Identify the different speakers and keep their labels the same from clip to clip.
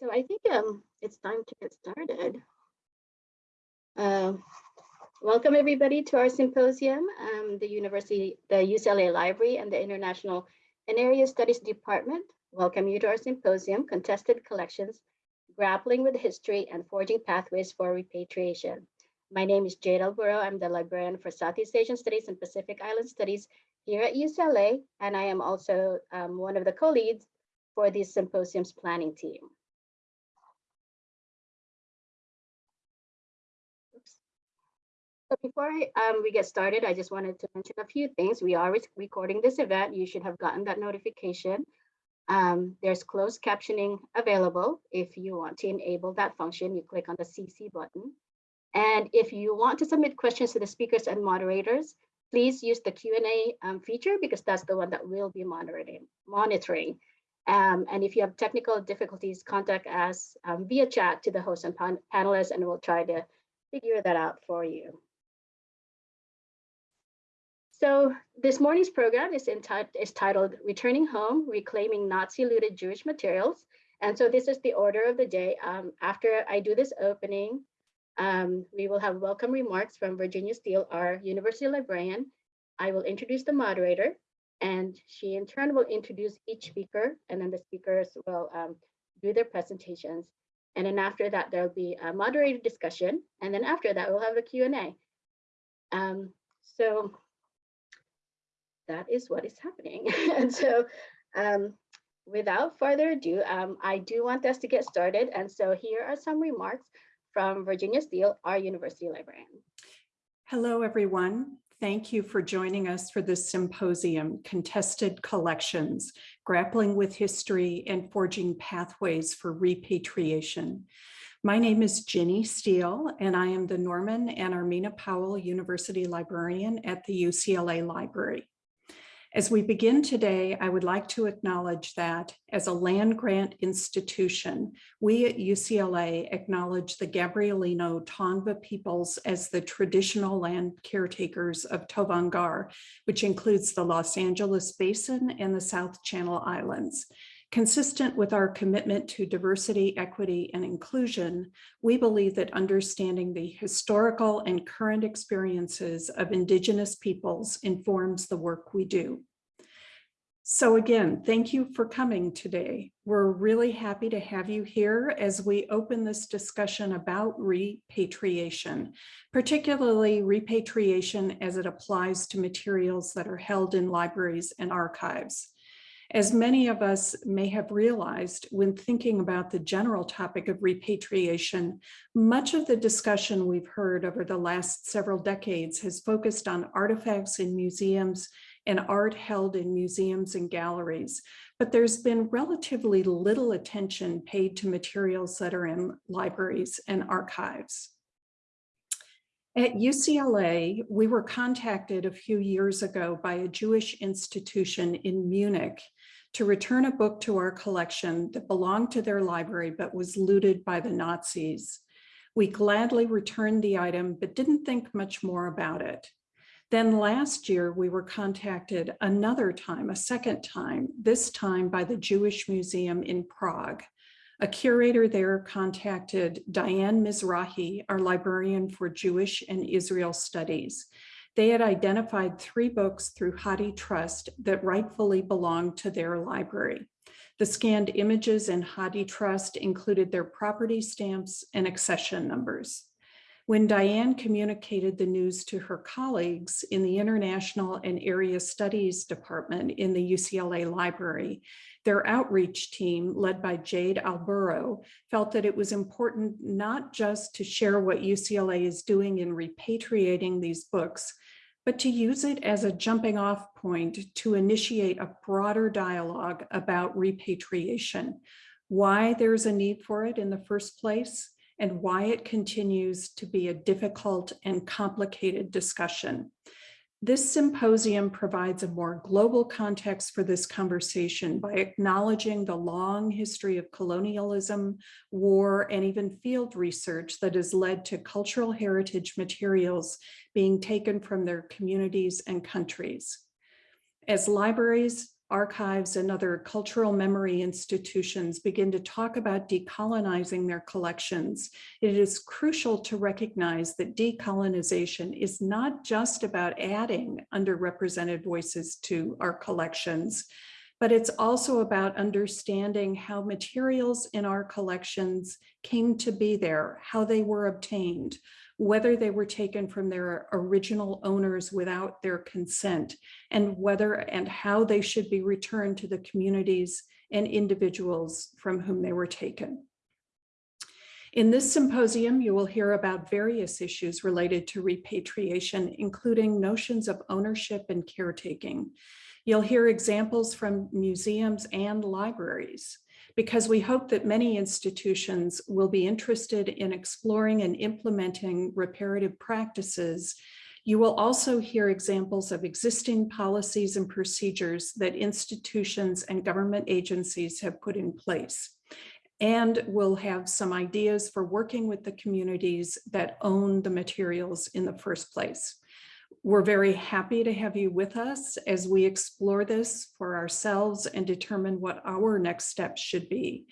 Speaker 1: So I think um, it's time to get started. Uh, Welcome, everybody, to our symposium. Um, The University, the UCLA Library and the International and Area Studies Department welcome you to our symposium, Contested Collections, Grappling with History and Forging Pathways for Repatriation. My name is Jade Alburo. I'm the librarian for Southeast Asian Studies and Pacific Island Studies here at UCLA, and I am also um, one of the co-leads for the symposium's planning team. So before um, we get started, I just wanted to mention a few things. We are re- recording this event. You should have gotten that notification. Um, there's closed captioning available. If you want to enable that function, you click on the CC button. And if you want to submit questions to the speakers and moderators, please use the Q&A um, feature because that's the one that we'll be monitoring. Um, and if you have technical difficulties, contact us um, via chat to the host and pan panelists, and we'll try to figure that out for you. So this morning's program is, is titled Returning Home, Reclaiming Nazi-Looted Jewish Materials. And so this is the order of the day. Um, after I do this opening, um, we will have welcome remarks from Virginia Steele, our university librarian. I will introduce the moderator, and she in turn will introduce each speaker, and then the speakers will um, do their presentations. And then after that, there'll be a moderated discussion. And then after that, we'll have a Q&A. Um, so that is what is happening. and so um, without further ado, um, I do want us to get started. And so here are some remarks from Virginia Steele, our university librarian.
Speaker 2: Hello, everyone. Thank you for joining us for this symposium, Contested Collections, Grappling with History and Forging Pathways for Repatriation. My name is Ginny Steele, and I am the Norman and Armena Powell University Librarian at the UCLA Library. As we begin today, I would like to acknowledge that as a land grant institution, we at UCLA acknowledge the Gabrielino Tongva peoples as the traditional land caretakers of Tovangar, which includes the Los Angeles Basin and the South Channel Islands. Consistent with our commitment to diversity, equity, and inclusion, we believe that understanding the historical and current experiences of Indigenous peoples informs the work we do. So again, thank you for coming today. We're really happy to have you here as we open this discussion about repatriation, particularly repatriation as it applies to materials that are held in libraries and archives. As many of us may have realized when thinking about the general topic of repatriation, much of the discussion we've heard over the last several decades has focused on artifacts in museums and art held in museums and galleries, but there's been relatively little attention paid to materials that are in libraries and archives. At UCLA, we were contacted a few years ago by a Jewish institution in Munich to return a book to our collection that belonged to their library but was looted by the Nazis. We gladly returned the item, but didn't think much more about it. Then last year, we were contacted another time, a second time, this time by the Jewish Museum in Prague. A curator there contacted Diane Mizrachi, our librarian for Jewish and Israel Studies. They had identified three books through HathiTrust that rightfully belonged to their library. The scanned images in HathiTrust included their property stamps and accession numbers. When Diane communicated the news to her colleagues in the International and Area Studies Department in the UCLA Library, their outreach team, led by Jade Alburo, felt that it was important not just to share what UCLA is doing in repatriating these books, but to use it as a jumping off point to initiate a broader dialogue about repatriation, why there's a need for it in the first place, and why it continues to be a difficult and complicated discussion. This symposium provides a more global context for this conversation by acknowledging the long history of colonialism, war, and even field research that has led to cultural heritage materials being taken from their communities and countries. As libraries, archives and other cultural memory institutions begin to talk about decolonizing their collections, it is crucial to recognize that decolonization is not just about adding underrepresented voices to our collections, but it's also about understanding how materials in our collections came to be there, how they were obtained, whether they were taken from their original owners without their consent, and whether and how they should be returned to the communities and individuals from whom they were taken. In this symposium, you will hear about various issues related to repatriation, including notions of ownership and caretaking. You'll hear examples from museums and libraries because we hope that many institutions will be interested in exploring and implementing reparative practices. You will also hear examples of existing policies and procedures that institutions and government agencies have put in place. And we'll have some ideas for working with the communities that own the materials in the first place. We're very happy to have you with us as we explore this for ourselves and determine what our next steps should be.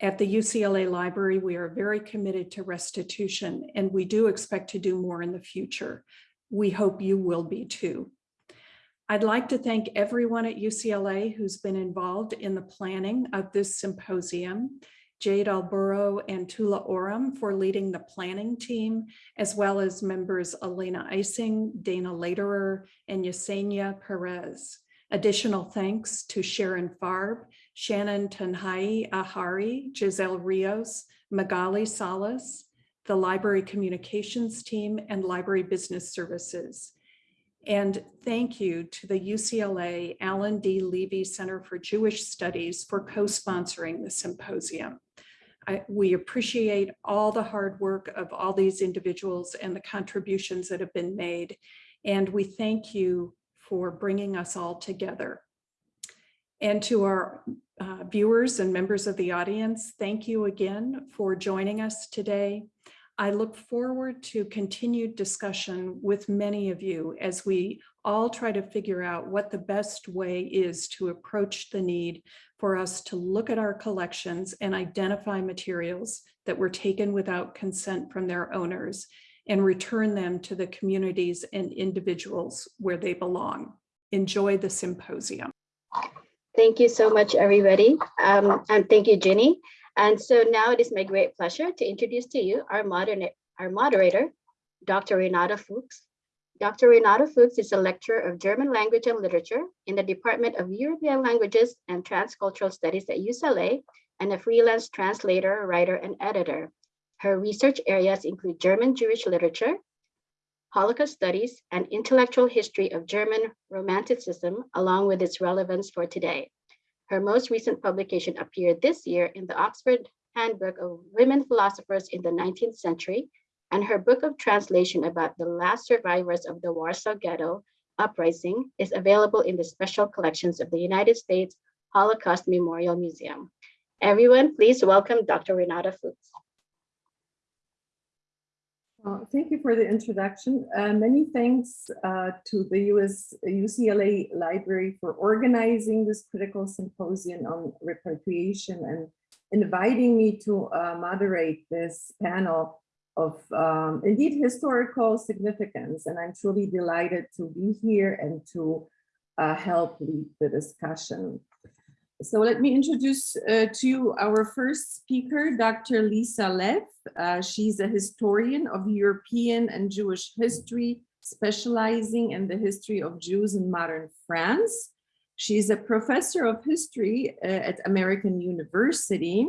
Speaker 2: At the UCLA Library, we are very committed to restitution and we do expect to do more in the future. We hope you will be too. I'd like to thank everyone at UCLA who's been involved in the planning of this symposium. Jade Alburo and Tula Oram for leading the planning team, as well as members Elena Ising, Dana Lederer, and Yesenia Perez. Additional thanks to Sharon Farb, Shannon Tanhai Ahari, Giselle Rios, Magali Salas, the Library Communications Team, and Library Business Services. And thank you to the UCLA Alan D. Leve Center for Jewish Studies for co-sponsoring the symposium. I, we appreciate all the hard work of all these individuals and the contributions that have been made. And we thank you for bringing us all together. And to our uh, viewers and members of the audience, thank you again for joining us today. I look forward to continued discussion with many of you as we all try to figure out what the best way is to approach the need for us to look at our collections and identify materials that were taken without consent from their owners and return them to the communities and individuals where they belong. Enjoy the symposium.
Speaker 1: Thank you so much, everybody. Um, and thank you, Ginny. And so now it is my great pleasure to introduce to you our, modern, our moderator, Dr. Renata Fuchs. Dr. Renata Fuchs is a lecturer of German language and literature in the Department of European Languages and Transcultural Studies at UCLA and a freelance translator, writer, and editor. Her research areas include German Jewish literature, Holocaust studies, and intellectual history of German Romanticism, along with its relevance for today. Her most recent publication appeared this year in the Oxford Handbook of Women Philosophers in the 19th Century, and her book of translation about the last survivors of the Warsaw Ghetto uprising is available in the special collections of the United States Holocaust Memorial Museum. Everyone, please welcome Dr. Renata Fuchs.
Speaker 3: Uh, thank you for the introduction. Uh, many thanks uh, to the US UCLA Library for organizing this critical symposium on repatriation and inviting me to uh, moderate this panel of um, indeed historical significance. And I'm truly delighted to be here and to uh, help lead the discussion. So let me introduce uh, to you our first speaker, Dr. Lisa Leff. Uh, she's a historian of European and Jewish history, specializing in the history of Jews in modern France. She's a professor of history uh, at American University.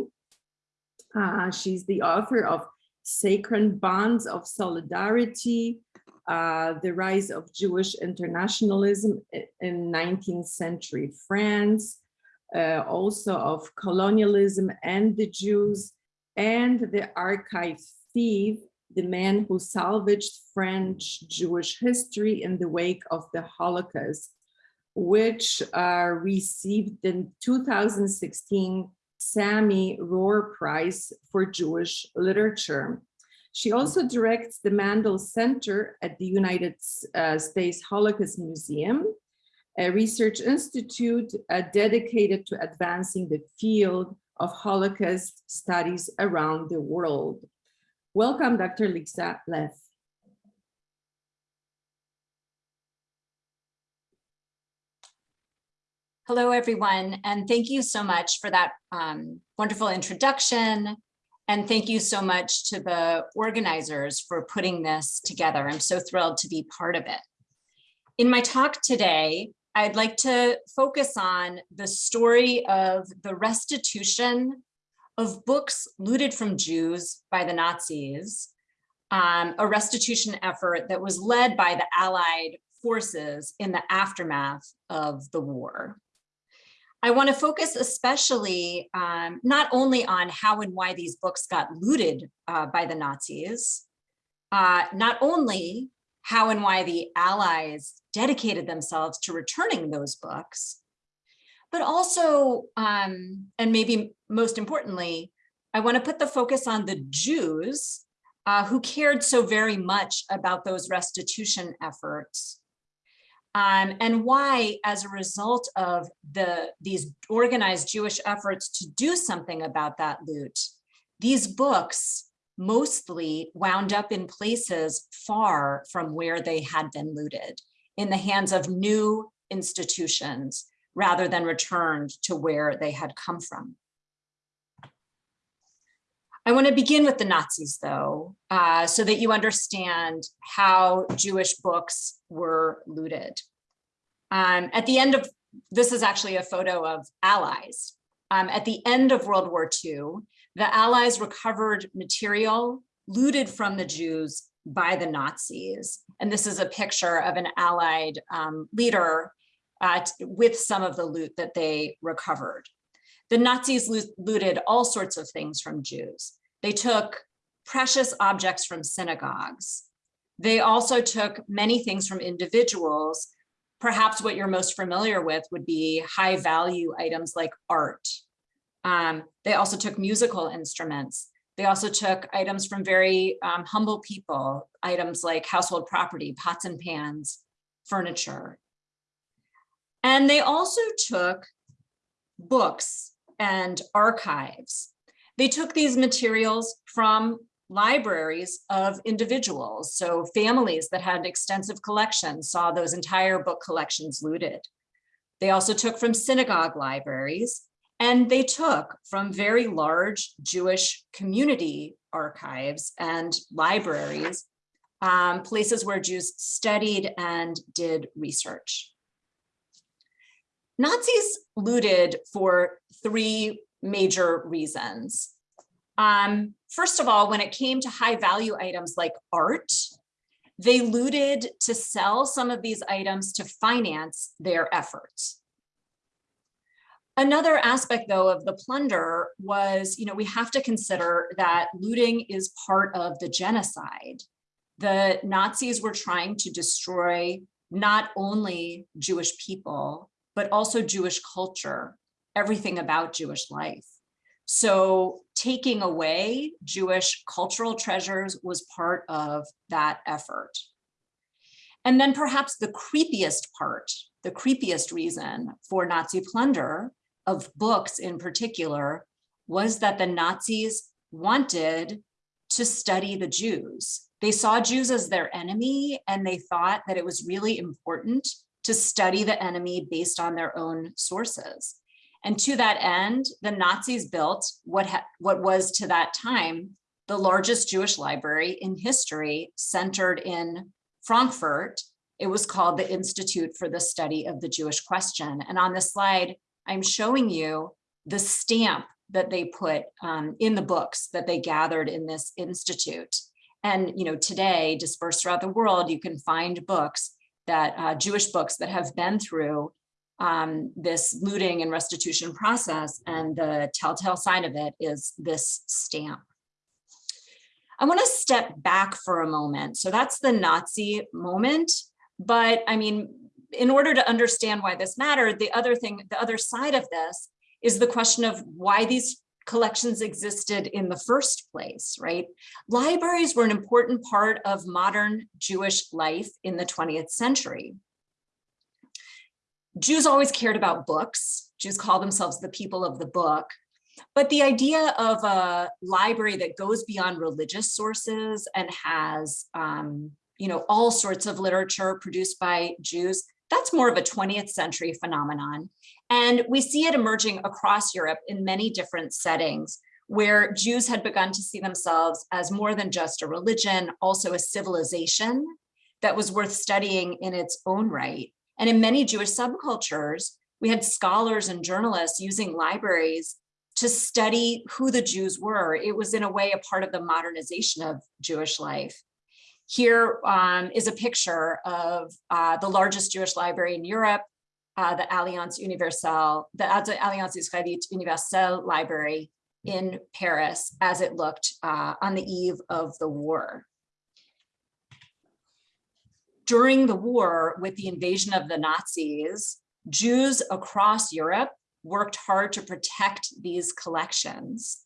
Speaker 3: Uh, she's the author of Sacred Bonds of Solidarity, uh, the rise of Jewish internationalism in 19th century France, uh, also of colonialism and the Jews, and the archive thief, the man who salvaged French Jewish history in the wake of the Holocaust, which uh, received the 2016 Sami Rohr Prize for Jewish Literature. She also directs the Mandel Center at the United uh, States Holocaust Museum a research institute uh, dedicated to advancing the field of Holocaust studies around the world. Welcome, Dr. Lisa Leff.
Speaker 4: Hello, everyone, and thank you so much for that um, wonderful introduction. And thank you so much to the organizers for putting this together. I'm so thrilled to be part of it. In my talk today, I'd like to focus on the story of the restitution of books looted from Jews by the Nazis, um, a restitution effort that was led by the Allied forces in the aftermath of the war. I want to focus especially um, not only on how and why these books got looted uh, by the Nazis, uh, not only how and why the Allies dedicated themselves to returning those books, but also, um, and maybe most importantly, I want to put the focus on the Jews uh, who cared so very much about those restitution efforts um, and why, as a result of the these organized Jewish efforts to do something about that loot, these books mostly wound up in places far from where they had been looted, in the hands of new institutions, rather than returned to where they had come from. I want to begin with the Nazis, though, uh, so that you understand how Jewish books were looted. Um, at the end of, this is actually a photo of allies. Um, at the end of World War II, the allies recovered material looted from the Jews by the Nazis. And this is a picture of an allied um, leader uh, with some of the loot that they recovered. The Nazis looted all sorts of things from Jews. They took precious objects from synagogues. They also took many things from individuals. Perhaps what you're most familiar with would be high value items like art. Um, they also took musical instruments. They also took items from very um, humble people, items like household property, pots and pans, furniture. And they also took books and archives. They took these materials from libraries of individuals. So families that had extensive collections saw those entire book collections looted. They also took from synagogue libraries and they took from very large Jewish community archives and libraries, um, places where Jews studied and did research. Nazis looted for three major reasons. Um, first of all, when it came to high value items like art, they looted to sell some of these items to finance their efforts. Another aspect, though, of the plunder was, you know, we have to consider that looting is part of the genocide. The Nazis were trying to destroy not only Jewish people, but also Jewish culture, everything about Jewish life. So taking away Jewish cultural treasures was part of that effort. And then perhaps the creepiest part, the creepiest reason for Nazi plunder of books in particular, was that the Nazis wanted to study the Jews. They saw Jews as their enemy and they thought that it was really important to study the enemy based on their own sources. And to that end, the Nazis built what, what was to that time the largest Jewish library in history centered in Frankfurt. It was called the Institute for the Study of the Jewish Question. And on this slide, I'm showing you the stamp that they put um, in the books that they gathered in this institute. And you know, today, dispersed throughout the world, you can find books that uh, Jewish books that have been through um, this looting and restitution process. And the telltale sign of it is this stamp. I want to step back for a moment. So that's the Nazi moment. But I mean, in order to understand why this mattered, the other thing, the other side of this is the question of why these collections existed in the first place, right? Libraries were an important part of modern Jewish life in the 20th century Jews always cared about books. Jews call themselves the people of the book. But the idea of a library that goes beyond religious sources and has, um, you know, all sorts of literature produced by Jews, that's more of a 20th century phenomenon. And we see it emerging across Europe in many different settings where Jews had begun to see themselves as more than just a religion, also a civilization that was worth studying in its own right. And in many Jewish subcultures, we had scholars and journalists using libraries to study who the Jews were. It was in a way a part of the modernization of Jewish life. Here um, is a picture of uh, the largest Jewish library in Europe, uh, the Alliance Universelle, the Alliance Israélite Universelle Library in Paris as it looked uh, on the eve of the war. During the war, with the invasion of the Nazis, Jews across Europe worked hard to protect these collections.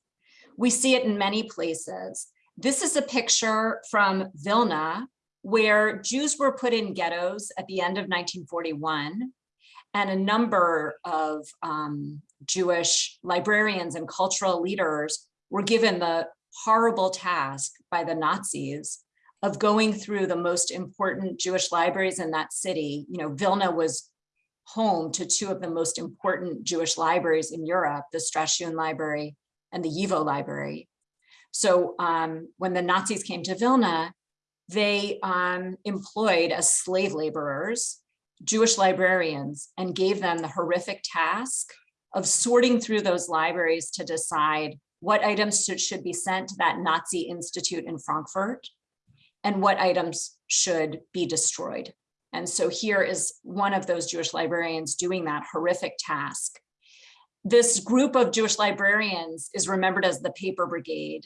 Speaker 4: We see it in many places. This is a picture from Vilna, where Jews were put in ghettos at the end of 1941, and a number of um, Jewish librarians and cultural leaders were given the horrible task by the Nazis of going through the most important Jewish libraries in that city. You know, Vilna was home to two of the most important Jewish libraries in Europe, the Strashun Library and the YIVO Library. So um, when the Nazis came to Vilna, they um, employed as slave laborers, Jewish librarians, and gave them the horrific task of sorting through those libraries to decide what items should, should be sent to that Nazi institute in Frankfurt and what items should be destroyed. And so here is one of those Jewish librarians doing that horrific task. This group of Jewish librarians is remembered as the Paper Brigade.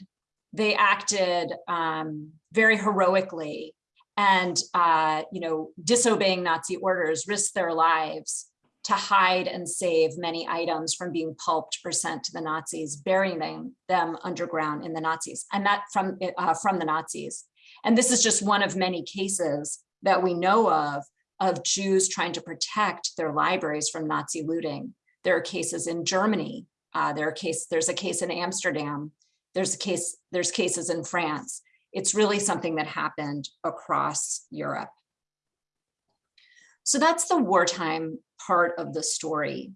Speaker 4: They acted um, very heroically and, uh, you know, disobeying Nazi orders, risked their lives to hide and save many items from being pulped or sent to the Nazis, burying them, them underground in the Nazis, and that from, uh, from the Nazis. And this is just one of many cases that we know of, of Jews trying to protect their libraries from Nazi looting. There are cases in Germany. Uh, there are case, there's a case in Amsterdam. There's a case, there's cases in France. It's really something that happened across Europe. So that's the wartime part of the story.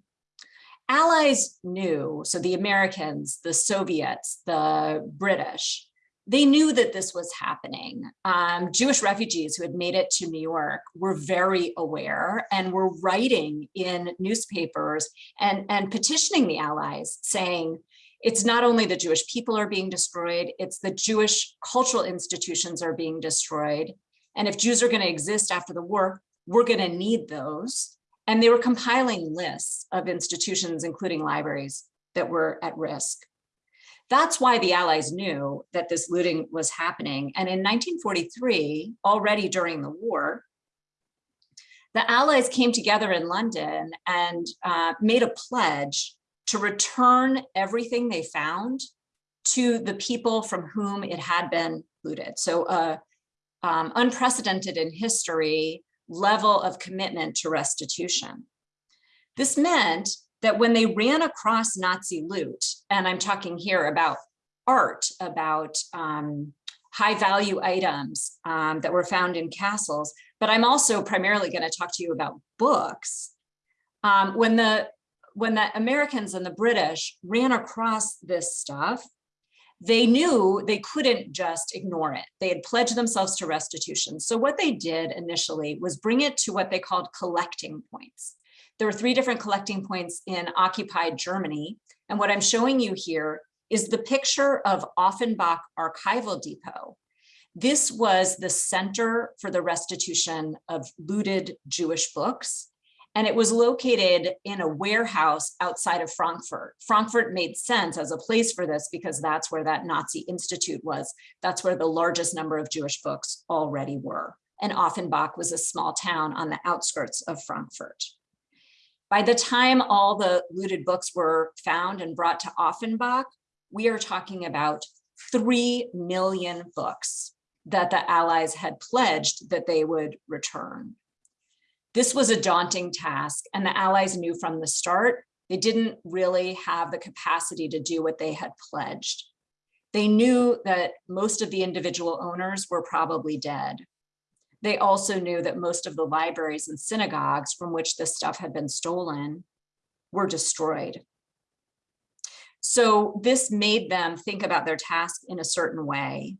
Speaker 4: Allies knew, so the Americans, the Soviets, the British, they knew that this was happening. Um, Jewish refugees who had made it to New York were very aware and were writing in newspapers and, and petitioning the Allies saying, it's not only the Jewish people are being destroyed, it's the Jewish cultural institutions are being destroyed. And if Jews are gonna exist after the war, we're gonna need those. And they were compiling lists of institutions, including libraries, that were at risk. That's why the Allies knew that this looting was happening. And in 1943, already during the war, the Allies came together in London and uh, made a pledge to return everything they found to the people from whom it had been looted. So uh, um, unprecedented in history level of commitment to restitution. This meant that when they ran across Nazi loot, and I'm talking here about art, about um, high value items um, that were found in castles, but I'm also primarily going to talk to you about books. Um, when the when the Americans and the British ran across this stuff, they knew they couldn't just ignore it. They had pledged themselves to restitution. So what they did initially was bring it to what they called collecting points. There were three different collecting points in occupied Germany. And what I'm showing you here is the picture of Offenbach Archival Depot. This was the center for the restitution of looted Jewish books. And it was located in a warehouse outside of Frankfurt. Frankfurt made sense as a place for this because that's where that Nazi Institute was. That's where the largest number of Jewish books already were. And Offenbach was a small town on the outskirts of Frankfurt. By the time all the looted books were found and brought to Offenbach, we are talking about 3 million books that the Allies had pledged that they would return. This was a daunting task and the Allies knew from the start they didn't really have the capacity to do what they had pledged. They knew that most of the individual owners were probably dead. They also knew that most of the libraries and synagogues from which this stuff had been stolen were destroyed. So this made them think about their task in a certain way.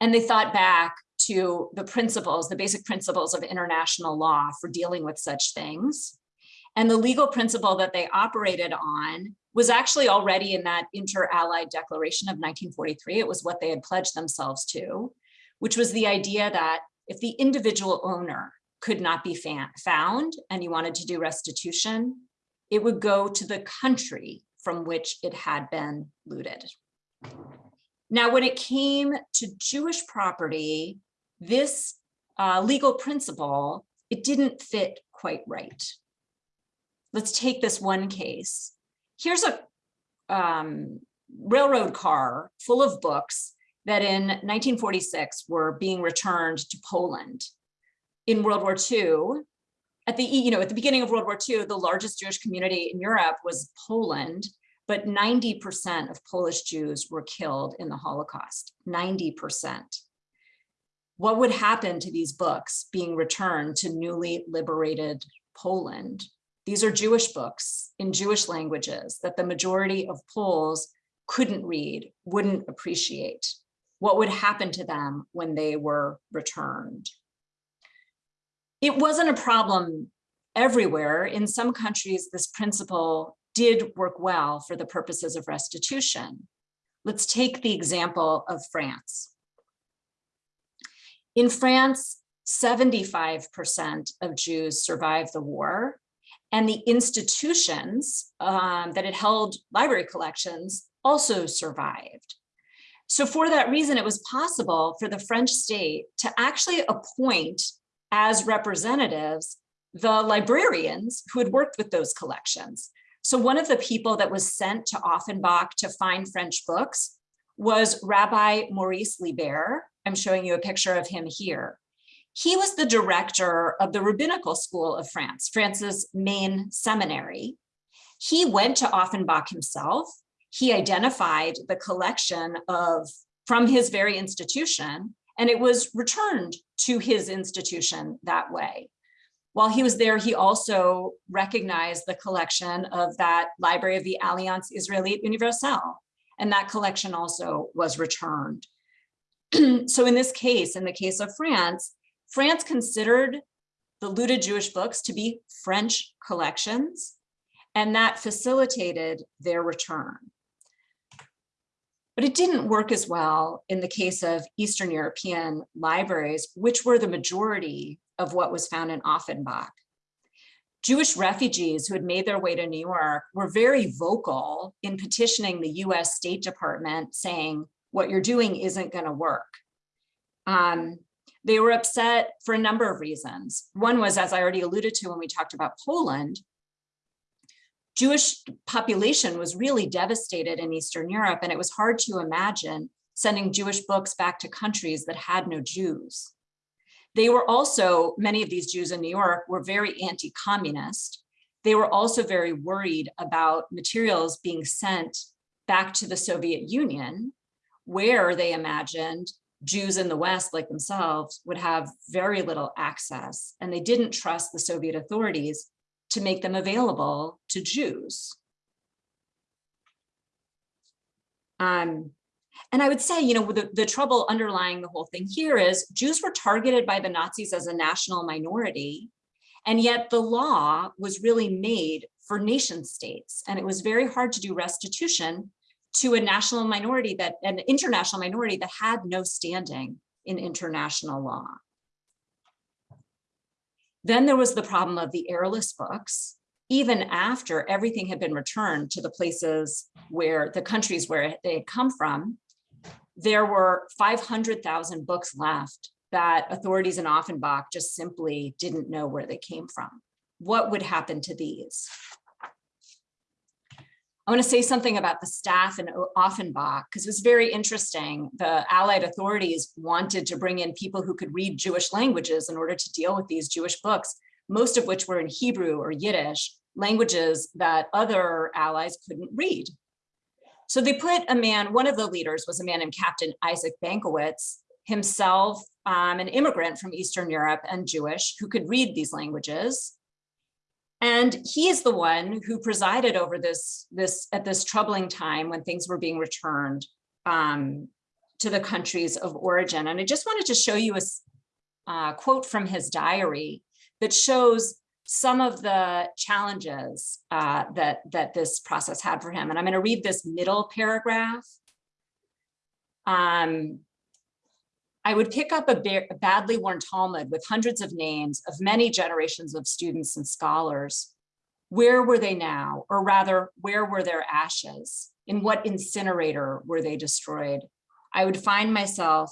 Speaker 4: And they thought back to the principles, the basic principles of international law for dealing with such things. And the legal principle that they operated on was actually already in that inter-allied declaration of 1943. It was what they had pledged themselves to, which was the idea that if the individual owner could not be found and you wanted to do restitution, it would go to the country from which it had been looted. Now, when it came to Jewish property, this uh, legal principle, it didn't fit quite right. Let's take this one case. Here's a um, railroad car full of books that in 1946 were being returned to Poland. In World War II, at the, you know, at the beginning of World War II, the largest Jewish community in Europe was Poland, but 90% of Polish Jews were killed in the Holocaust, 90%. What would happen to these books being returned to newly liberated Poland? These are Jewish books in Jewish languages that the majority of Poles couldn't read, wouldn't appreciate. What would happen to them when they were returned? It wasn't a problem everywhere. In some countries, this principle did work well for the purposes of restitution. Let's take the example of France. In France, 75% of Jews survived the war, and the institutions um, that had held library collections also survived. So for that reason, it was possible for the French state to actually appoint as representatives the librarians who had worked with those collections. So one of the people that was sent to Offenbach to find French books was Rabbi Maurice Liber. I'm showing you a picture of him here. He was the director of the Rabbinical School of France, France's main seminary. He went to Offenbach himself. He identified the collection of from his very institution, and it was returned to his institution that way. While he was there, he also recognized the collection of that Library of the Alliance Israélite Universelle, and that collection also was returned. so in this case, in the case of France, France considered the looted Jewish books to be French collections, and that facilitated their return. But it didn't work as well in the case of Eastern European libraries, which were the majority of what was found in Offenbach. Jewish refugees who had made their way to New York were very vocal in petitioning the US State Department saying, what you're doing isn't gonna work. Um, they were upset for a number of reasons. One was, as I already alluded to when we talked about Poland, Jewish population was really devastated in Eastern Europe, and it was hard to imagine sending Jewish books back to countries that had no Jews. They were also, many of these Jews in New York were very anti-communist. They were also very worried about materials being sent back to the Soviet Union, where they imagined Jews in the West like themselves would have very little access and they didn't trust the Soviet authorities to make them available to Jews. Um, and I would say, you know, the, the trouble underlying the whole thing here is Jews were targeted by the Nazis as a national minority, and yet the law was really made for nation states. And it was very hard to do restitution to a national minority that an international minority that had no standing in international law. Then there was the problem of the heirless books, even after everything had been returned to the places where the countries where they had come from, there were 500,000 books left that authorities in Offenbach just simply didn't know where they came from. What would happen to these? I want to say something about the staff in Offenbach, because it was very interesting. The Allied authorities wanted to bring in people who could read Jewish languages in order to deal with these Jewish books, most of which were in Hebrew or Yiddish, languages that other allies couldn't read. So they put a man, one of the leaders was a man named Captain Isaac Bencowitz, himself um, an immigrant from Eastern Europe and Jewish, who could read these languages. And he is the one who presided over this, this at this troubling time when things were being returned um, to the countries of origin. And I just wanted to show you a uh, quote from his diary that shows some of the challenges uh, that, that this process had for him. And I'm going to read this middle paragraph. Um, I would pick up a a badly worn Talmud with hundreds of names of many generations of students and scholars. Where were they now? Or rather, where were their ashes? In what incinerator were they destroyed? I would find myself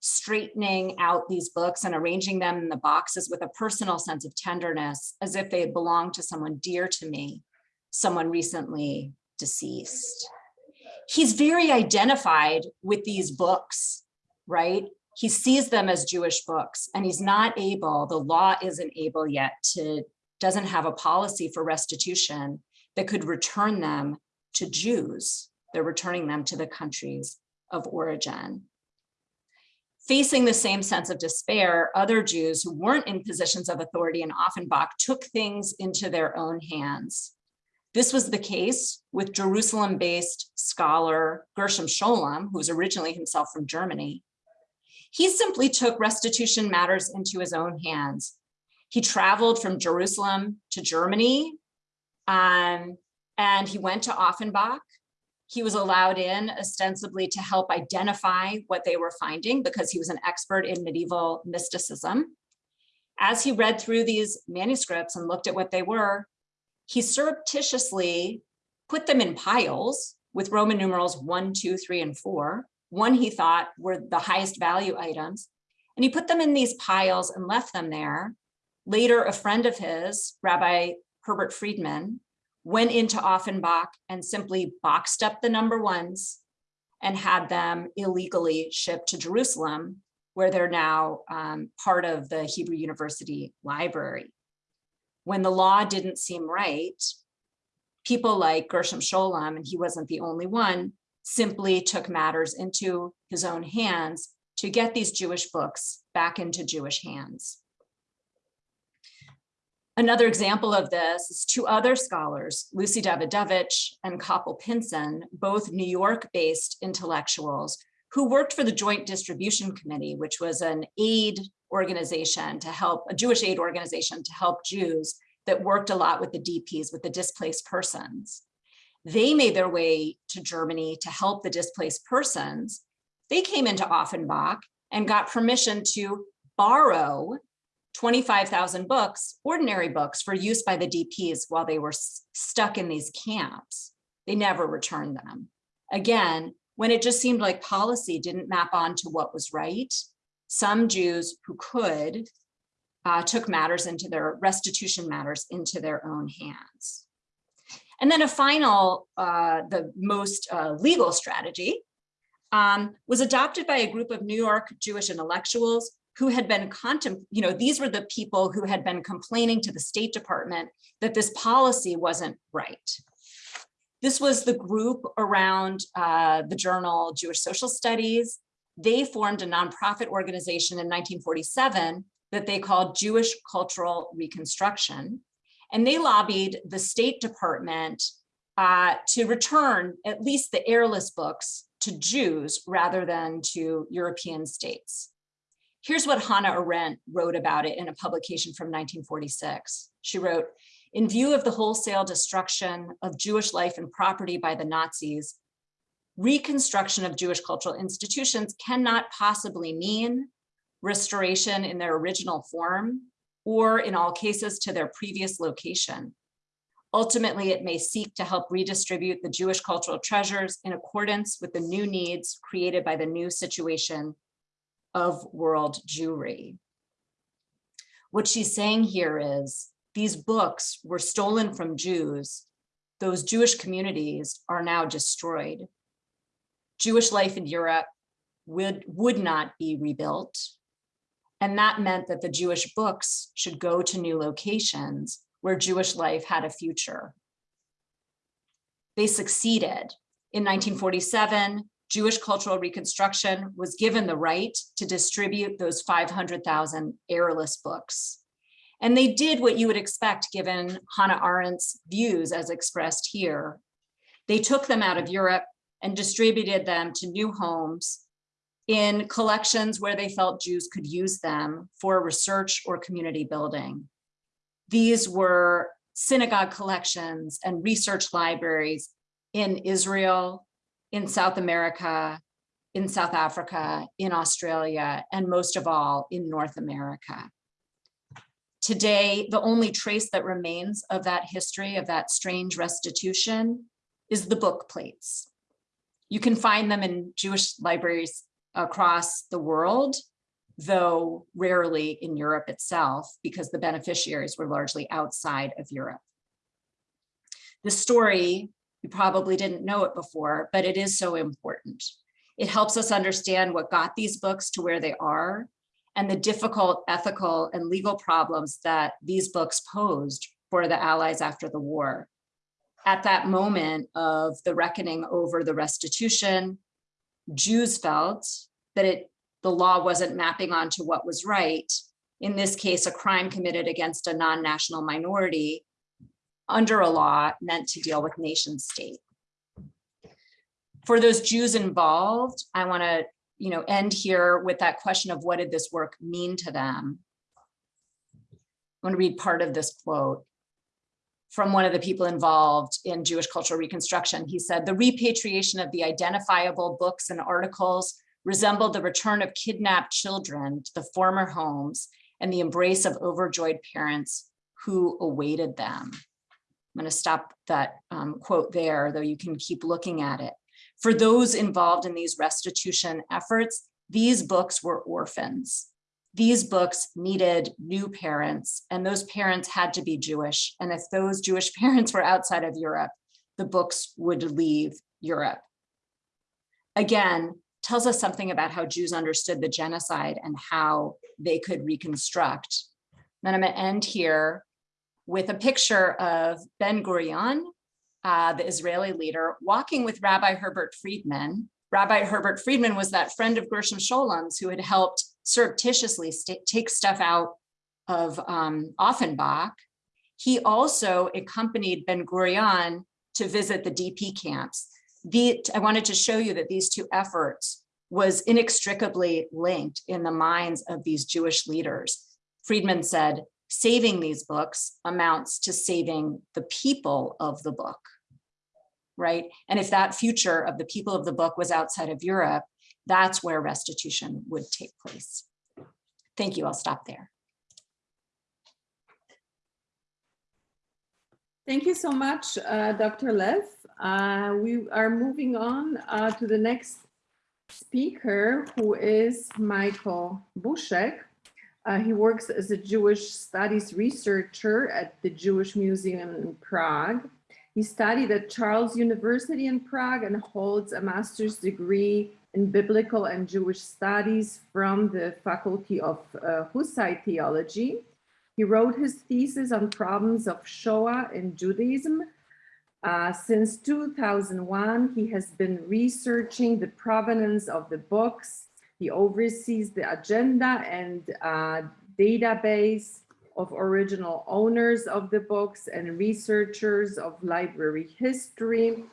Speaker 4: straightening out these books and arranging them in the boxes with a personal sense of tenderness, as if they had belonged to someone dear to me, someone recently deceased. He's very identified with these books right? He sees them as Jewish books and he's not able, the law isn't able yet to, doesn't have a policy for restitution that could return them to Jews. They're returning them to the countries of origin. Facing the same sense of despair, other Jews who weren't in positions of authority in Offenbach took things into their own hands. This was the case with Jerusalem-based scholar Gershom Scholem, who was originally himself from Germany, he simply took restitution matters into his own hands. He traveled from Jerusalem to Germany, um, and he went to Offenbach. He was allowed in ostensibly to help identify what they were finding because he was an expert in medieval mysticism. As he read through these manuscripts and looked at what they were, he surreptitiously put them in piles with Roman numerals one, two, three, and four, one he thought were the highest value items. And he put them in these piles and left them there. Later, a friend of his, Rabbi Herbert Friedman, went into Offenbach and simply boxed up the number ones and had them illegally shipped to Jerusalem, where they're now um, part of the Hebrew University Library. When the law didn't seem right, people like Gershom Scholem, and he wasn't the only one, simply took matters into his own hands to get these Jewish books back into Jewish hands. Another example of this is two other scholars, Lucy Dawidowicz and Koppel Pinson, both New York-based intellectuals who worked for the Joint Distribution Committee, which was an aid organization to help, a Jewish aid organization to help Jews that worked a lot with the DPs, with the displaced persons. They made their way to Germany to help the displaced persons. They came into Offenbach and got permission to borrow 25,000 books, ordinary books for use by the DPs while they were stuck in these camps. They never returned them. Again, when it just seemed like policy didn't map onto what was right, some Jews who could uh, took matters into their restitution matters into their own hands. And then a final, uh, the most uh, legal strategy um, was adopted by a group of New York Jewish intellectuals who had been contem, you know, these were the people who had been complaining to the State Department that this policy wasn't right. This was the group around uh, the journal Jewish Social Studies. They formed a nonprofit organization in 1947 that they called Jewish Cultural Reconstruction. And they lobbied the State Department uh, to return at least the heirless books to Jews rather than to European states. Here's what Hannah Arendt wrote about it in a publication from 1946. She wrote, in view of the wholesale destruction of Jewish life and property by the Nazis, reconstruction of Jewish cultural institutions cannot possibly mean restoration in their original form, or in all cases to their previous location. Ultimately, it may seek to help redistribute the Jewish cultural treasures in accordance with the new needs created by the new situation of world Jewry. What she's saying here is these books were stolen from Jews those Jewish communities are now destroyed. Jewish life in Europe would, would not be rebuilt. And that meant that the Jewish books should go to new locations where Jewish life had a future. They succeeded. In 1947, Jewish cultural reconstruction was given the right to distribute those 500,000 heirless books. And they did what you would expect given Hannah Arendt's views as expressed here. They took them out of Europe and distributed them to new homes in collections where they felt Jews could use them for research or community building. These were synagogue collections and research libraries in Israel, in South America, in South Africa, in Australia, and most of all in North America. Today, the only trace that remains of that history, of that strange restitution, is the book plates. You can find them in Jewish libraries across the world, though rarely in Europe itself, because the beneficiaries were largely outside of Europe. The story, you probably didn't know it before, but it is so important. It helps us understand what got these books to where they are and the difficult ethical and legal problems that these books posed for the Allies after the war. At that moment of the reckoning over the restitution, Jews felt that it the law wasn't mapping onto what was right. In this case, a crime committed against a non-national minority under a law meant to deal with nation state. For those Jews involved, I want to you know, end here with that question of what did this work mean to them? I want to read part of this quote from one of the people involved in Jewish cultural reconstruction. He said, the repatriation of the identifiable books and articles resembled the return of kidnapped children to the former homes and the embrace of overjoyed parents who awaited them. I'm going to stop that um, quote there, though you can keep looking at it. For those involved in these restitution efforts, these books were orphans. These books needed new parents, and those parents had to be Jewish. And if those Jewish parents were outside of Europe, the books would leave Europe. Again, tells us something about how Jews understood the genocide and how they could reconstruct. Then I'm to end here with a picture of Ben Gurion, uh, the Israeli leader, walking with Rabbi Herbert Friedman. Rabbi Herbert Friedman was that friend of Gershom Scholem's who had helped surreptitiously take stuff out of um, Offenbach. He also accompanied Ben Gurion to visit the DP camps. The, I wanted to show you that these two efforts was inextricably linked in the minds of these Jewish leaders. Friedman said, saving these books amounts to saving the people of the book right? And if that future of the people of the book was outside of Europe, that's where restitution would take place. Thank you, I'll stop there.
Speaker 3: Thank you so much, uh, Dr. Lev. Uh, we are moving on uh, to the next speaker, who is Michael Bušek. Uh, he works as a Jewish studies researcher at the Jewish Museum in Prague. He studied at Charles University in Prague and holds a master's degree in biblical and Jewish studies from the Faculty of uh, Hussite Theology. He wrote his thesis on problems of Shoah in Judaism. Uh, since 2001, he has been researching the provenance of the books. He oversees the agenda and uh, database of original owners of the books and researchers of library history.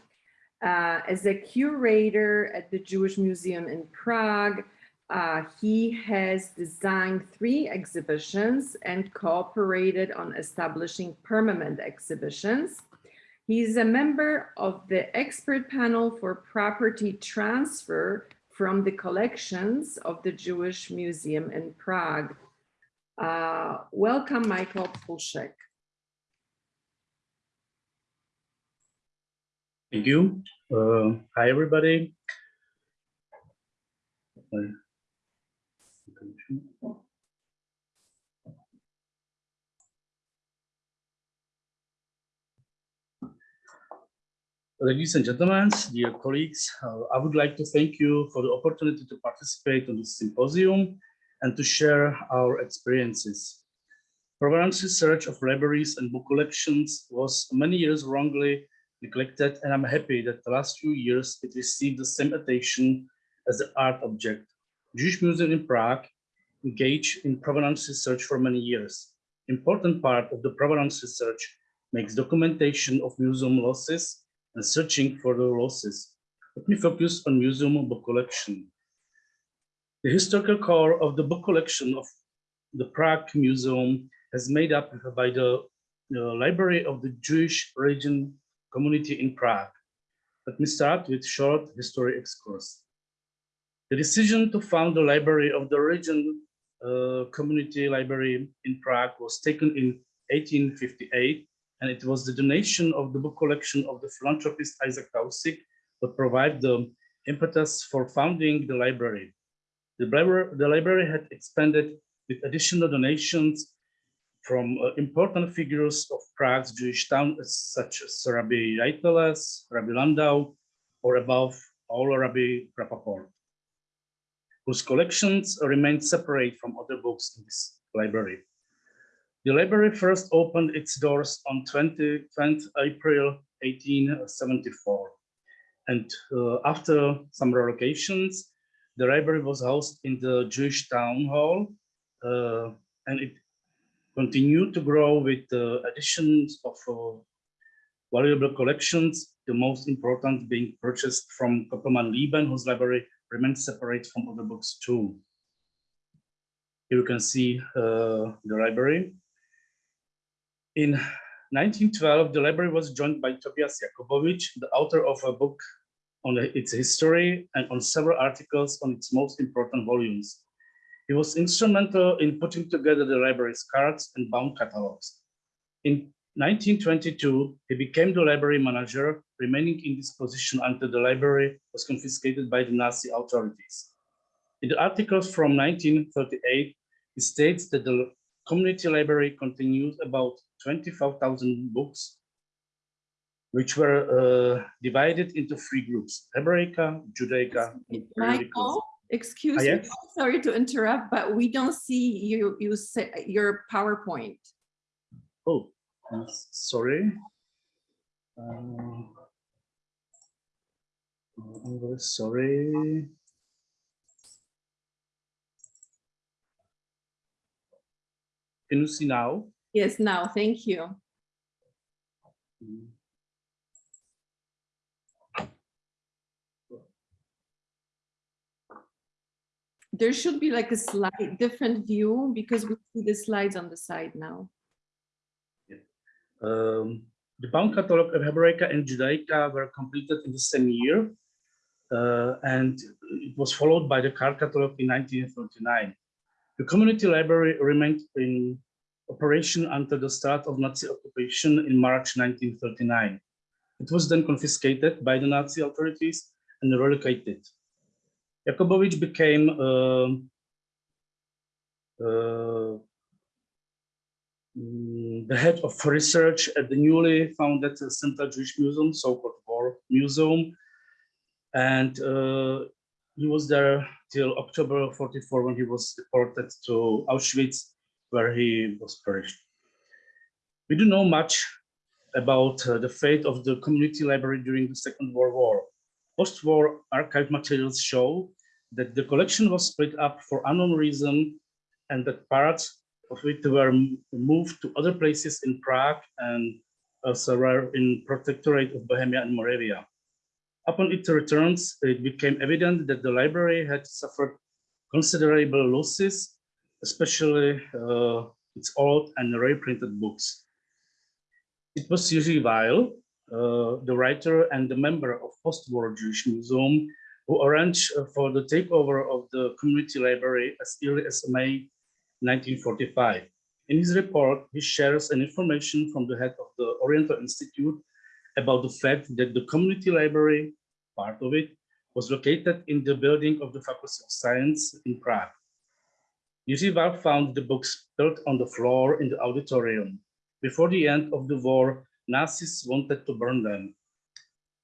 Speaker 3: Uh, as a curator at the Jewish Museum in Prague, uh, he has designed three exhibitions and cooperated on establishing permanent exhibitions. He's a member of the expert panel for property transfer from the collections of the Jewish Museum in Prague. Uh, welcome, Michael Bušek.
Speaker 5: Thank you. Uh, hi, everybody. Ladies and gentlemen, dear colleagues, uh, I would like to thank you for the opportunity to participate in this symposium and to share our experiences. Provenance research of libraries and book collections was many years wrongly neglected, and I'm happy that the last few years it received the same attention as the art object. Jewish Museum in Prague engaged in provenance research for many years. Important part of the provenance research makes documentation of museum losses and searching for the losses. Let me focus on museum book collection. The historical core of the book collection of the Prague Museum is made up by the, the Library of the Jewish Religion Community in Prague. Let me start with short history excursus. The decision to found the Library of the Religion uh, Community Library in Prague was taken in 1858 and it was the donation of the book collection of the philanthropist Isaac Tausig that provided the impetus for founding the library. The library, the library had expanded with additional donations from uh, important figures of Prague's Jewish town, such as Rabbi Reiteles, Rabbi Landau, or above all Rabbi Rapoport, whose collections remain separate from other books in this library. The library first opened its doors on 20, 20 April 1874. And uh, after some relocations, the library was housed in the Jewish town hall, uh, and it continued to grow with the additions of uh, valuable collections, the most important being purchased from Koppelmann Lieben, whose library remains separate from other books too. Here you can see uh, the library. In 1912, the library was joined by Tobias Jakobovits, the author of a book on its history and on several articles on its most important volumes. He was instrumental in putting together the library's cards and bound catalogs. In 1922, he became the library manager, remaining in this position until the library was confiscated by the Nazi authorities. In the articles from 1938, he states that the community library continues about 25,000 books, which were uh, divided into three groups, Hebraica, Judaica, and periodicals.
Speaker 3: Michael, excuse me, sorry to interrupt, but we don't see you, you say your PowerPoint.
Speaker 5: Oh, I'm sorry. Uh, I'm very sorry. Can you see now?
Speaker 3: Yes, now, thank you. There should be like a slight different view because we see the slides on the side now.
Speaker 5: Um, the bound catalog of Hebraica and Judaica were completed in the same year, uh, and it was followed by the card catalog in 1939. The community library remained in operation until the start of Nazi occupation in March 1939. It was then confiscated by the Nazi authorities and relocated. Jakobovits became um, uh, mm, the head of research at the newly founded Central Jewish Museum, so-called War Museum. And uh, he was there till October 44 when he was deported to Auschwitz, where he was perished. We do know much about uh, the fate of the community library during the Second World War. Post-war archive materials show that the collection was split up for unknown reason and that parts of it were moved to other places in Prague and also were in protectorate of Bohemia and Moravia. Upon its returns, it became evident that the library had suffered considerable losses, especially uh, its old and reprinted books. It was usually uh, the writer and the member of post-war Jewish Museum who arranged uh, for the takeover of the community library as early as May 1945. In his report, he shares an information from the head of the Oriental Institute about the fact that the community library, part of it, was located in the building of the Faculty of Science in Prague. Jiří Weil found the books built on the floor in the auditorium. Before the end of the war, Nazis wanted to burn them.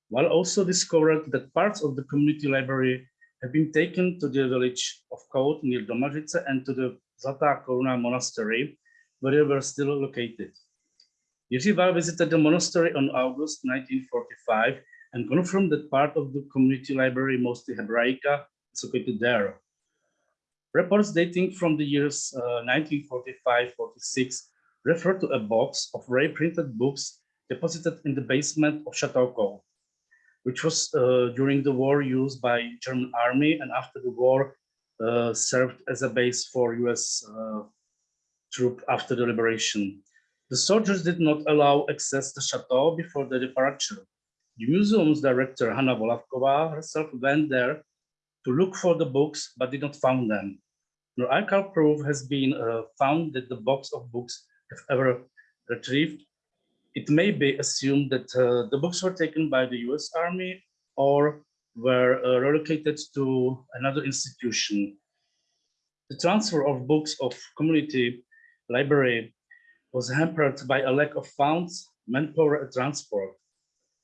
Speaker 5: Weil also discovered that parts of the community library have been taken to the village of Kout near Domažlice and to the Zlatá Koruna monastery, where they were still located. Jiří Weil visited the monastery on August 1945 and confirmed that part of the community library, mostly Hebraica, is located there. Reports dating from the years uh, 1945-46 refer to a box of ray printed books deposited in the basement of Chateau Kout, which was uh, during the war used by German army and after the war uh, served as a base for US uh, troop after the liberation. The soldiers did not allow access to chateau before the departure. The museum's director, Hana Volavková, herself went there to look for the books, but did not found them. No archival proof has been uh, found that the box of books have ever retrieved. It may be assumed that uh, the books were taken by the US Army or were uh, relocated to another institution. The transfer of books of community library was hampered by a lack of funds, manpower, and transport.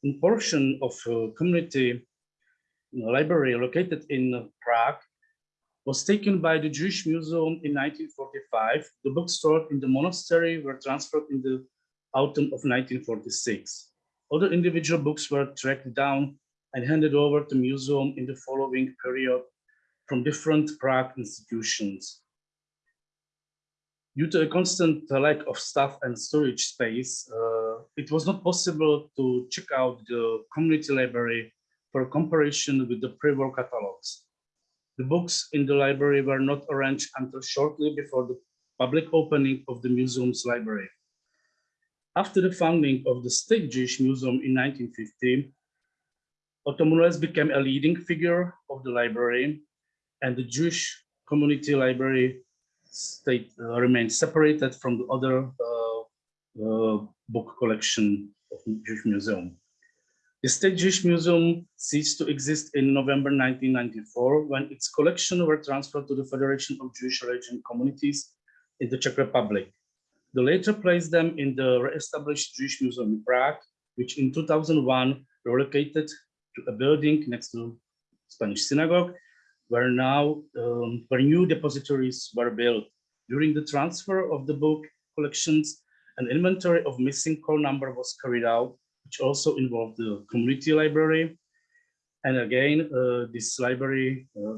Speaker 5: A portion of uh, community library located in Prague was taken by the Jewish Museum in 1945. The books stored in the monastery were transferred in the autumn of 1946. Other individual books were tracked down and handed over to museum in the following period from different Prague institutions. Due to a constant lack of staff and storage space, uh, it was not possible to check out the community library for comparison with the pre-war catalogs. The books in the library were not arranged until shortly before the public opening of the museum's library. After the founding of the State Jewish Museum in 1950, Otto Muneles became a leading figure of the library and the Jewish community library state uh, remained separated from the other uh, uh, book collection of the Jewish Museum. The State Jewish Museum ceased to exist in November 1994 when its collection were transferred to the Federation of Jewish Religion Communities in the Czech Republic. They later placed them in the re-established Jewish Museum in Prague, which in 2001 relocated to a building next to Spanish synagogue where now um, where new depositories were built. During the transfer of the book collections, an inventory of missing call number was carried out, which also involved the community library. And again, uh, this library uh,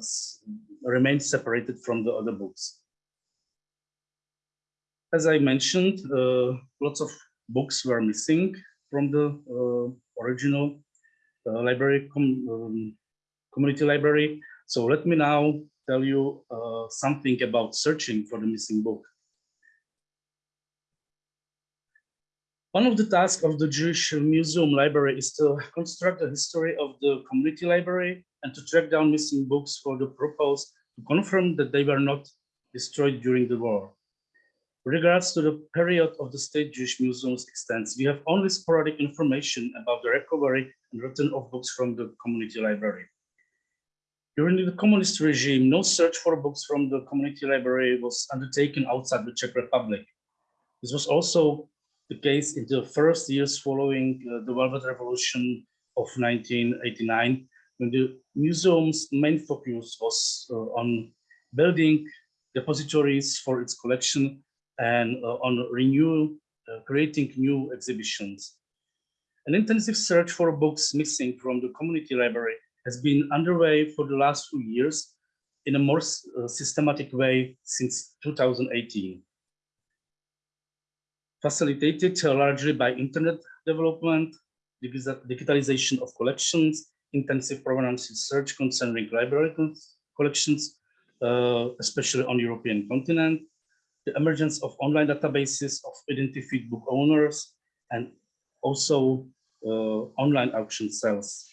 Speaker 5: remained separated from the other books. As I mentioned, uh, lots of books were missing from the uh, original uh, library, com um, community library. So let me now tell you something about searching for the missing book. One of the tasks of the Jewish Museum Library is to construct a history of the community library and to track down missing books for the purpose to confirm that they were not destroyed during the war. Regards to the period of the State Jewish Museum's extents, we have only sporadic information about the recovery and return of books from the community library. During the communist regime, no search for books from the community library was undertaken outside the Czech Republic. This was also the case in the first years following uh, the Velvet Revolution of 1989, when the museum's main focus was uh, on building depositories for its collection and uh, on renew, uh, creating new exhibitions. An intensive search for books missing from the community library has been underway for the last few years in a more uh, systematic way since 2018. Facilitated largely by internet development, digitalization of collections, intensive provenance research concerning library collections, uh, especially on European continent, the emergence of online databases of identified book owners, and also uh, online auction sales.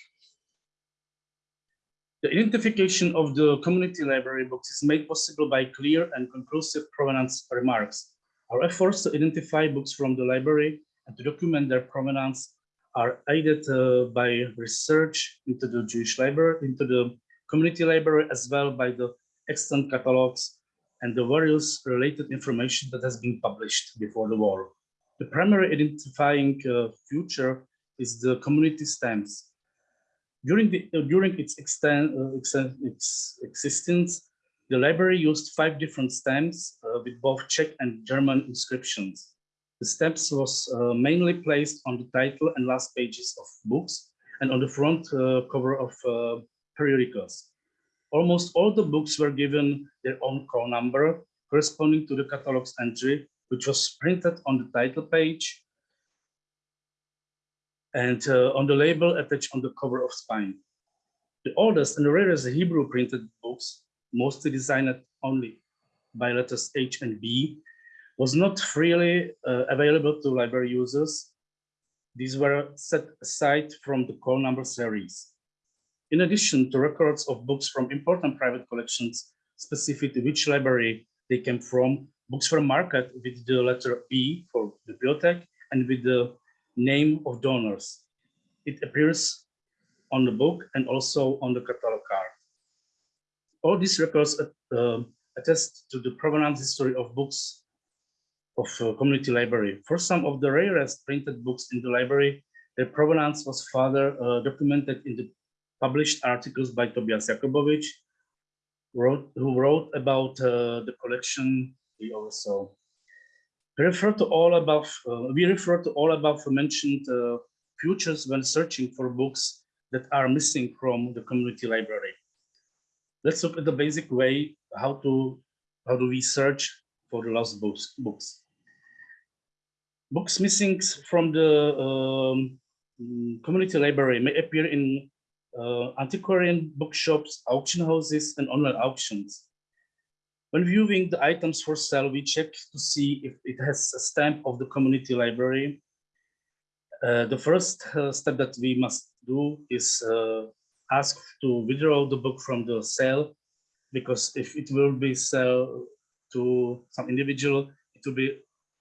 Speaker 5: The identification of the community library books is made possible by clear and conclusive provenance remarks. Our efforts to identify books from the library and to document their provenance are aided uh, by research into the Jewish library, into the community library, as well by the extant catalogs and the various related information that has been published before the war. The primary identifying uh, feature is the community stamps. During, the, uh, during its, extent, uh, its existence, the library used five different stamps uh, with both Czech and German inscriptions. The stamps was uh, mainly placed on the title and last pages of books and on the front uh, cover of periodicals. Almost all the books were given their own call number corresponding to the catalog's entry, which was printed on the title page and uh, on the label attached on the cover of spine. The oldest and rarest Hebrew printed books, mostly designed only by letters H and B, was not freely uh, available to library users. These were set aside from the call number series. In addition to records of books from important private collections, specific to which library they came from, books were market with the letter B for the bibliothèque and with the name of donors. It appears on the book and also on the catalog card. All these records uh, attest to the provenance history of books of uh, community library. For some of the rarest printed books in the library, their provenance was further uh, documented in the published articles by Tobias Jakobovits, wrote, who wrote about uh, the collection we also refer to all above, uh, we refer to all above mentioned uh, futures when searching for books that are missing from the community library. Let's look at the basic way how to how do we search for the lost books. books. Books missing from the um, mm, community library may appear in uh, antiquarian bookshops, auction houses, and online auctions. When viewing the items for sale, we check to see if it has a stamp of the community library. Uh, the first uh, step that we must do is uh, ask to withdraw the book from the sale, because if it will be sold to some individual, it will be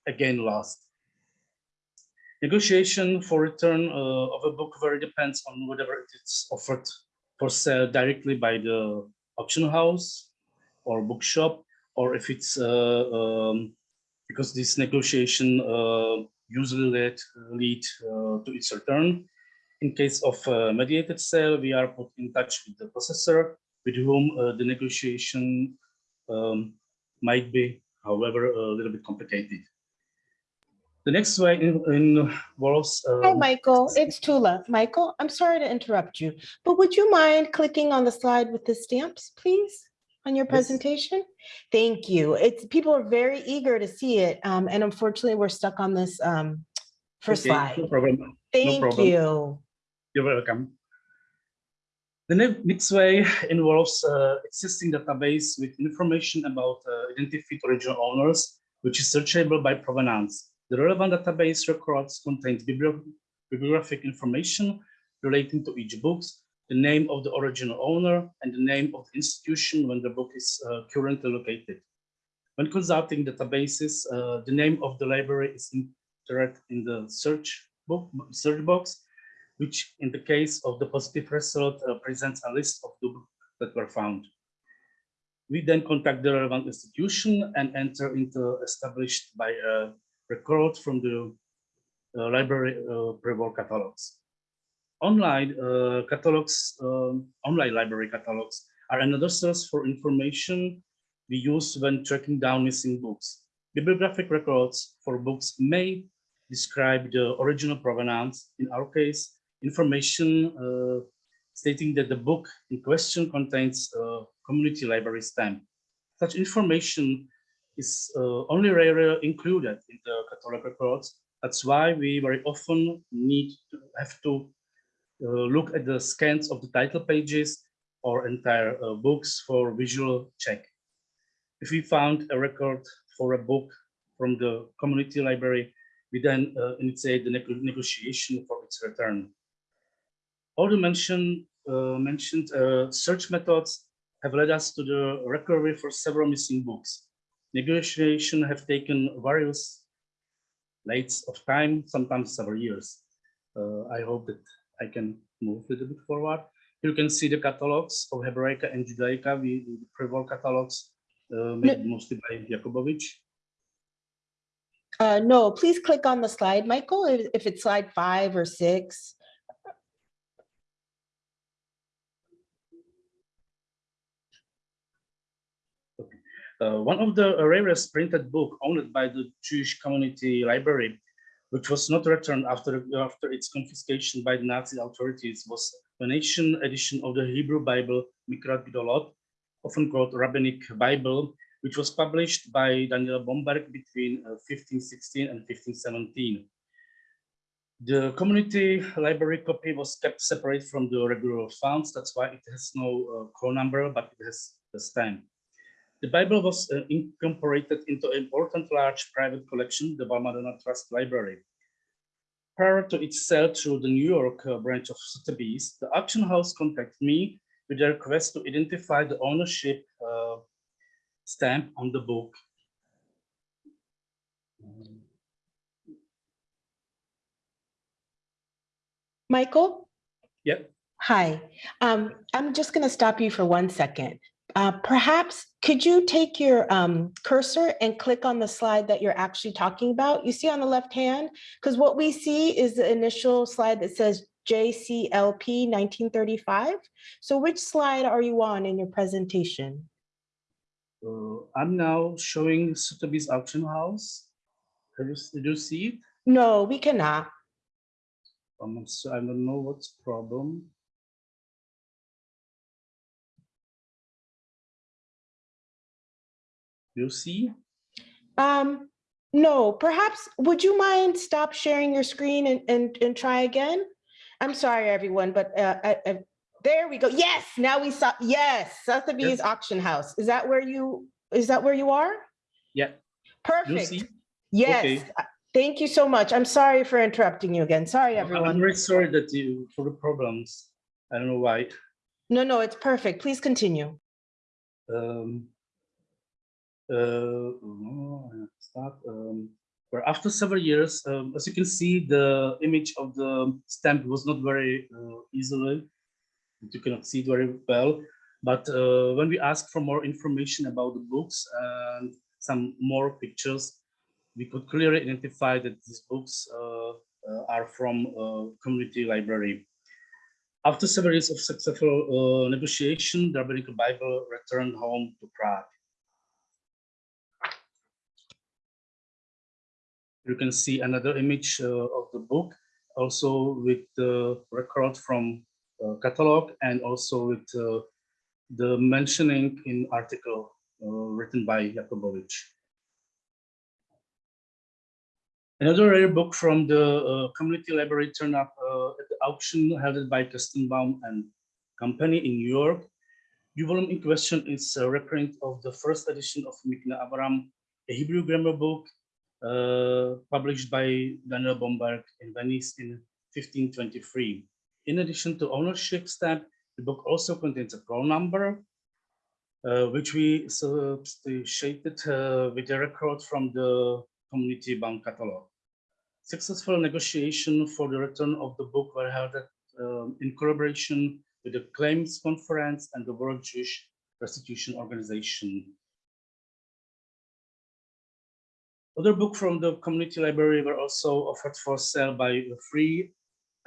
Speaker 5: again lost. Negotiation for return uh, of a book very depends on whether it is offered for sale directly by the auction house or bookshop, or if it's uh, um, because this negotiation uh, usually lead, lead to its return. In case of mediated sale, we are put in touch with the possessor, with whom the negotiation um, might be, however, a little bit complicated. The next way in, involves.
Speaker 6: Hi,
Speaker 5: um,
Speaker 6: Michael. It's Tula. Michael, I'm sorry to interrupt you, but would you mind clicking on the slide with the stamps, please, on your
Speaker 5: Yes.
Speaker 6: presentation? Thank you. It's, people are very eager to see it, um, and unfortunately, we're stuck on this um, first
Speaker 5: okay, No
Speaker 6: slide.
Speaker 5: problem.
Speaker 6: Thank
Speaker 5: problem.
Speaker 6: you.
Speaker 5: You're welcome. The next way involves uh, existing database with information about uh, identified original owners, which is searchable by provenance. The relevant database records contains bibli- bibliographic information relating to each book, the name of the original owner, and the name of the institution when the book is uh, currently located. When consulting databases, uh, the name of the library is entered in the search book search box which in the case of the positive result uh, presents a list of the books that were found. We then contact the relevant institution and enter into established by a record from the uh, library uh, pre-war catalogs. Online uh, catalogs, um, online library catalogs are another source for information we use when tracking down missing books. Bibliographic records for books may describe the original provenance. In our case, information uh, stating that the book in question contains a community library stamp. Such information is uh, only rarely included in the catalog records. That's why we very often need to have to uh, look at the scans of the title pages or entire uh, books for visual check. If we found a record for a book from the community library, we then uh, initiate the nego- negotiation for its return. All the mentioned, uh, mentioned uh, search methods have led us to the recovery for several missing books. Negotiation have taken various lengths of time, sometimes several years. Uh, I hope that I can move a little bit forward. You can see the catalogs of Hebraica and Judaica, we the pre-war catalogs uh, made mostly by Jakobovits.
Speaker 6: Uh, no, please click on the slide, Michael, if if it's slide five or six.
Speaker 5: Uh, one of the rarest printed book owned by the Jewish Community Library, which was not returned after, after its confiscation by the Nazi authorities, was the nation edition of the Hebrew Bible, Mikraot Gedolot, often called Rabbinic Bible, which was published by Daniel Bomberg between uh, 1516 and 1517. The community library copy was kept separate from the regular funds. That's why it has no uh, call number, but it has a stamp. The Bible was uh, incorporated into an important large private collection, the Valmadonna Trust Library. Prior to its sale to the New York uh, branch of Sotheby's, the auction house contacted me with a request to identify the ownership uh, stamp on the book.
Speaker 6: Michael?
Speaker 5: Yep.
Speaker 6: Hi, um, I'm just going to stop you for one second. Uh, perhaps could you take your um, cursor and click on the slide that you're actually talking about? You see on the left hand? Because what we see is the initial slide that says JCLP 1935. So which slide are you on in your presentation?
Speaker 5: Uh, I'm now showing Sotheby's auction house. Have you, did you see it?
Speaker 6: No, we cannot.
Speaker 5: Um, so I don't know what's problem. You see?
Speaker 6: Um, no, perhaps, would you mind stop sharing your screen and, and, and try again? I'm sorry, everyone, but uh, I, I, there we go. Yes, now we saw, yes, Sotheby's Auction House. Is that where you, is that where you are?
Speaker 5: Yeah.
Speaker 6: Perfect.
Speaker 5: see?
Speaker 6: Yes.
Speaker 5: Okay.
Speaker 6: uh, Thank you so much. I'm sorry for interrupting you again. Sorry, everyone.
Speaker 5: I'm very sorry that you for the problems. I don't know why.
Speaker 6: No, no, it's perfect. Please continue.
Speaker 5: Um, uh, oh. Um, where after several years, um, as you can see, the image of the stamp was not very uh, easily. You cannot see it very well. But uh, when we asked for more information about the books and some more pictures, we could clearly identify that these books are from uh, community library. After several years of successful uh, negotiation, the Rabbinical Bible returned home to Prague. You can see another image uh, of the book, also with the record from uh, catalog and also with uh, the mentioning in article written by Jakobovits. Another rare book from the community library turned up at the auction held by Kestenbaum and Company in New York. The volume in question is a reprint of the first edition of Mikneh Abraham, a Hebrew grammar book uh, published by Daniel Bomberg in Venice in 1523. In addition to ownership stamp, the book also contains a call number, uh, which we substituted uh, with a record from the community bound catalog. Successful negotiation for the return of the book were held at, um, in collaboration with the Claims Conference and the World Jewish Restitution Organization. Other books from the community library were also offered for sale by the three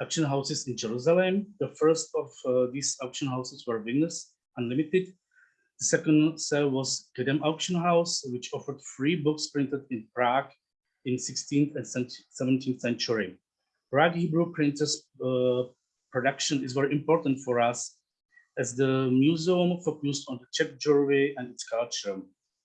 Speaker 5: auction houses in Jerusalem. The first of uh, these auction houses were Venus Unlimited. The second sale was Kedem Auction House, which offered free books printed in Prague in 16th and 17th century. Prague Hebrew printers uh, production is very important for us as the museum focused on the Czech jewelry and its culture.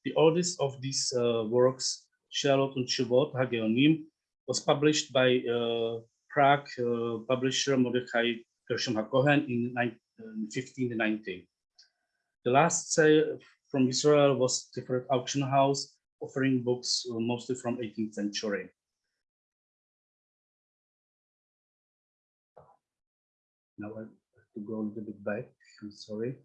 Speaker 5: The oldest of these uh, works, Shalot and Shuvot Hageonim, was published by uh, Prague uh, publisher Mordechai Gershom HaKohen in 1590. The last sale from Israel was Tiferet Auction House, offering books uh, mostly from 18th century. Now I have to go a little bit back, I'm sorry.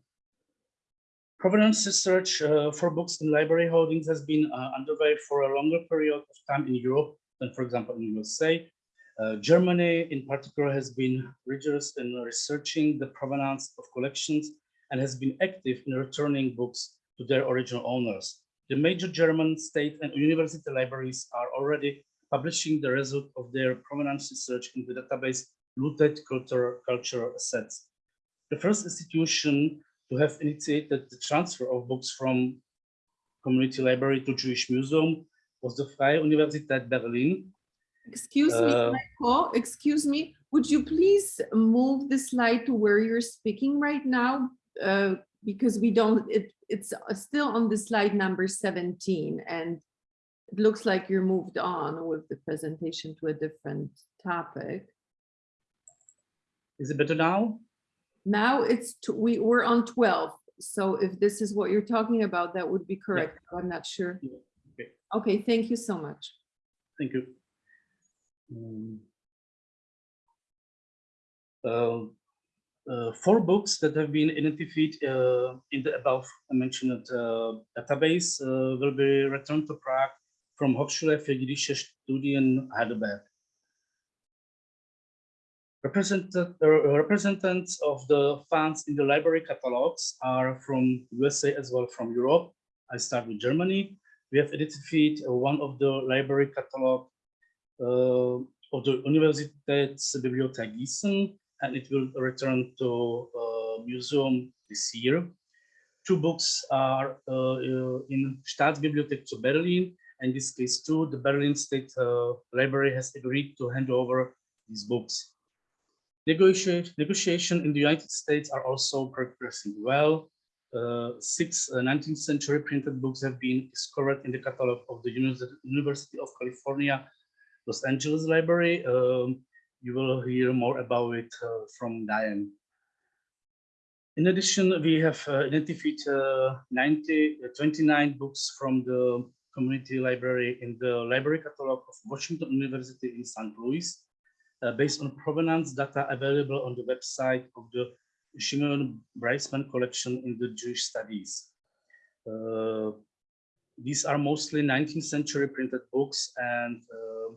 Speaker 5: Provenance research uh, for books in library holdings has been uh, underway for a longer period of time in Europe than, for example, in the USA. Uh, Germany, in particular, has been rigorous in researching the provenance of collections and has been active in returning books to their original owners. The major German state and university libraries are already publishing the result of their provenance research in the database Looted Culture, Cultural Assets. The first institution to have initiated the transfer of books from Community Library to Jewish Museum was the Freie Universität Berlin.
Speaker 3: Excuse me,
Speaker 5: Uh,
Speaker 3: Michael, excuse me, would you please move the slide to where you're speaking right now? Uh, Because we don't, it, it's still on the slide number 17 and it looks like you're moved on with the presentation to a different topic.
Speaker 5: Is it better now?
Speaker 3: Now it's, we, we're on 12. So if this is what you're talking about, that would be correct. I'm not sure.
Speaker 5: Yeah, okay.
Speaker 3: Okay, thank you so much.
Speaker 5: Thank you. Um, uh, uh, Four books that have been identified uh, in the above mentioned uh, database uh, will be returned to Prague from Hochschule für jüdische Studien Heidelberg. Representatives of the funds in the library catalogs are from USA as well from Europe. I start with Germany. We have identified uh, one of the library catalog uh, of the Universitätsbibliothek Gießen, and it will return to uh, museum this year. Two books are uh, uh, in Staatsbibliothek zu Berlin. And in this case, too, the Berlin State uh, Library has agreed to hand over these books. Negotiation, negotiation in the United States are also progressing well. Uh, six uh, 19th century printed books have been discovered in the catalog of the University of California, Los Angeles Library. Um, you will hear more about it uh, from Diane. In addition, we have uh, identified uh, 90, uh, 29 books from the community library in the library catalog of Washington University in St. Louis, uh, based on provenance data available on the website of the Shimon Breisman collection in the Jewish studies. Uh, these are mostly 19th century printed books and uh,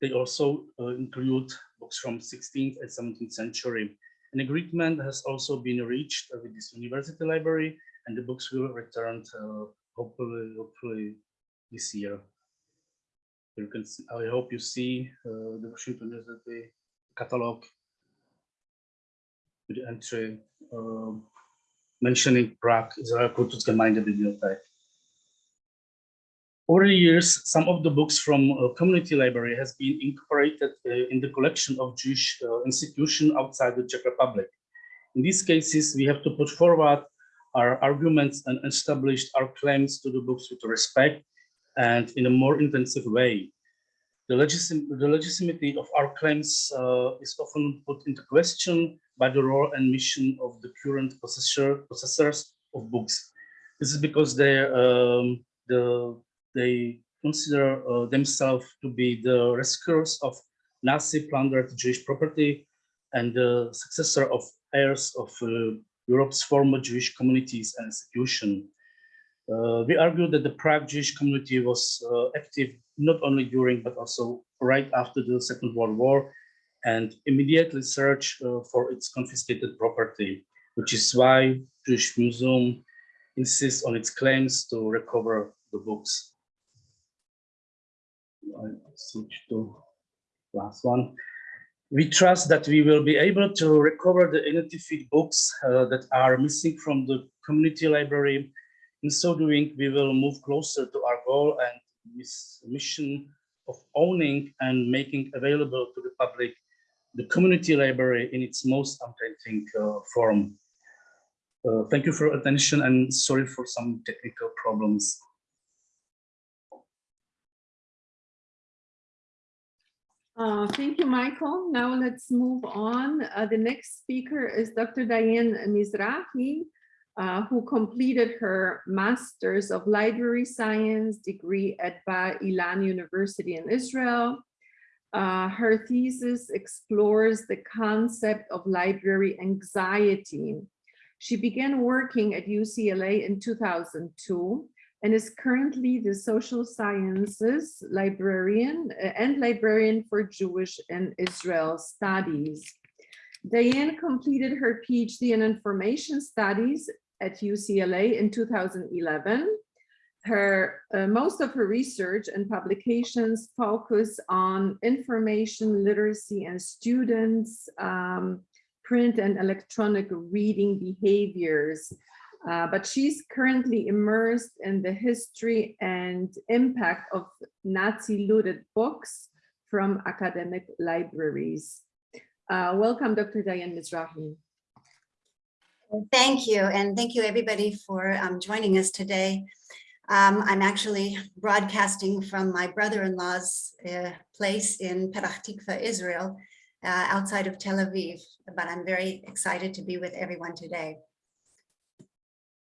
Speaker 5: they also uh, include books from 16th and 17th century. An agreement has also been reached with this university library and the books will return uh, hopefully, hopefully this year. You can see, I hope you see uh, the Washington University catalog with the entry um, mentioning Prague Israel Kultusgemeindebibliothek. Over the years, some of the books from uh, community library has been incorporated uh, in the collection of Jewish uh, institution outside the Czech Republic. In these cases, we have to put forward our arguments and establish our claims to the books with respect and in a more intensive way. The, the legitimacy of our claims uh, is often put into question by the role and mission of the current possessor, possessors of books. This is because they, um, the, they consider uh, themselves to be the rescuers of Nazi plundered Jewish property and the successor of heirs of uh, Europe's former Jewish communities and institutions. Uh, we argue that the Prague Jewish community was uh, active not only during but also right after the Second World War and immediately searched uh, for its confiscated property, which is why Jewish Museum insists on its claims to recover the books. I switch to last one. We trust that we will be able to recover the identified books uh, that are missing from the community library in so doing, we will move closer to our goal and this mission of owning and making available to the public the community library in its most authentic uh, form. Uh, thank you for your attention and sorry for some technical problems.
Speaker 3: Uh, Thank you, Michael. Now let's move on. Uh, The next speaker is Dr. Diane Mizrachi, uh, who completed her Masters of Library Science degree at Bar Ilan University in Israel. Uh, Her thesis explores the concept of library anxiety. She began working at UCLA in 2002 and is currently the social sciences librarian uh, and librarian for Jewish and Israel studies. Diane completed her PhD in information studies at UCLA in 2011. Her, uh, most of her research and publications focus on information literacy and students, um, print and electronic reading behaviors. Uh, but she's currently immersed in the history and impact of Nazi looted books from academic libraries. Uh, welcome, Dr. Diane Mizrachi.
Speaker 7: Thank you, and thank you everybody for um, joining us today. Um, I'm actually broadcasting from my brother-in-law's uh, place in Petah Tikva, Israel, uh, outside of Tel Aviv, but I'm very excited to be with everyone today.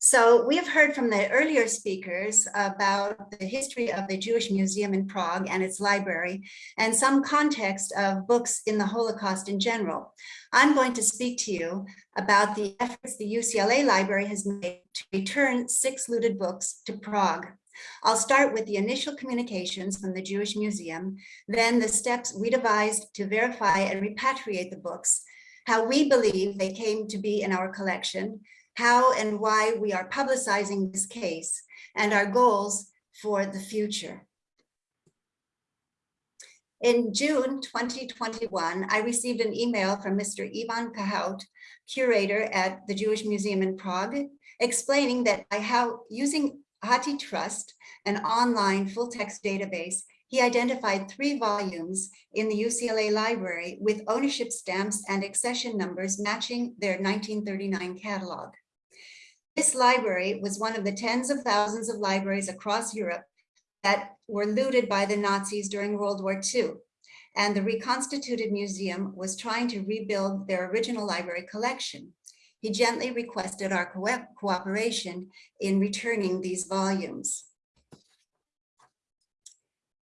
Speaker 7: So we have heard from the earlier speakers about the history of the Jewish Museum in Prague and its library and some context of books in the Holocaust in general. I'm going to speak to you about the efforts the UCLA library has made to return six looted books to Prague. I'll start with the initial communications from the Jewish Museum, then the steps we devised to verify and repatriate the books, how we believe they came to be in our collection, how and why we are publicizing this case, and our goals for the future. In June 2021, I received an email from Mr. Ivan Kahout, curator at the Jewish Museum in Prague, explaining that by how using HathiTrust, an online full-text database, he identified three volumes in the UCLA library with ownership stamps and accession numbers matching their 1939 catalog. This library was one of the tens of thousands of libraries across Europe that were looted by the Nazis during World War II. And the reconstituted museum was trying to rebuild their original library collection. He gently requested our co cooperation in returning these volumes.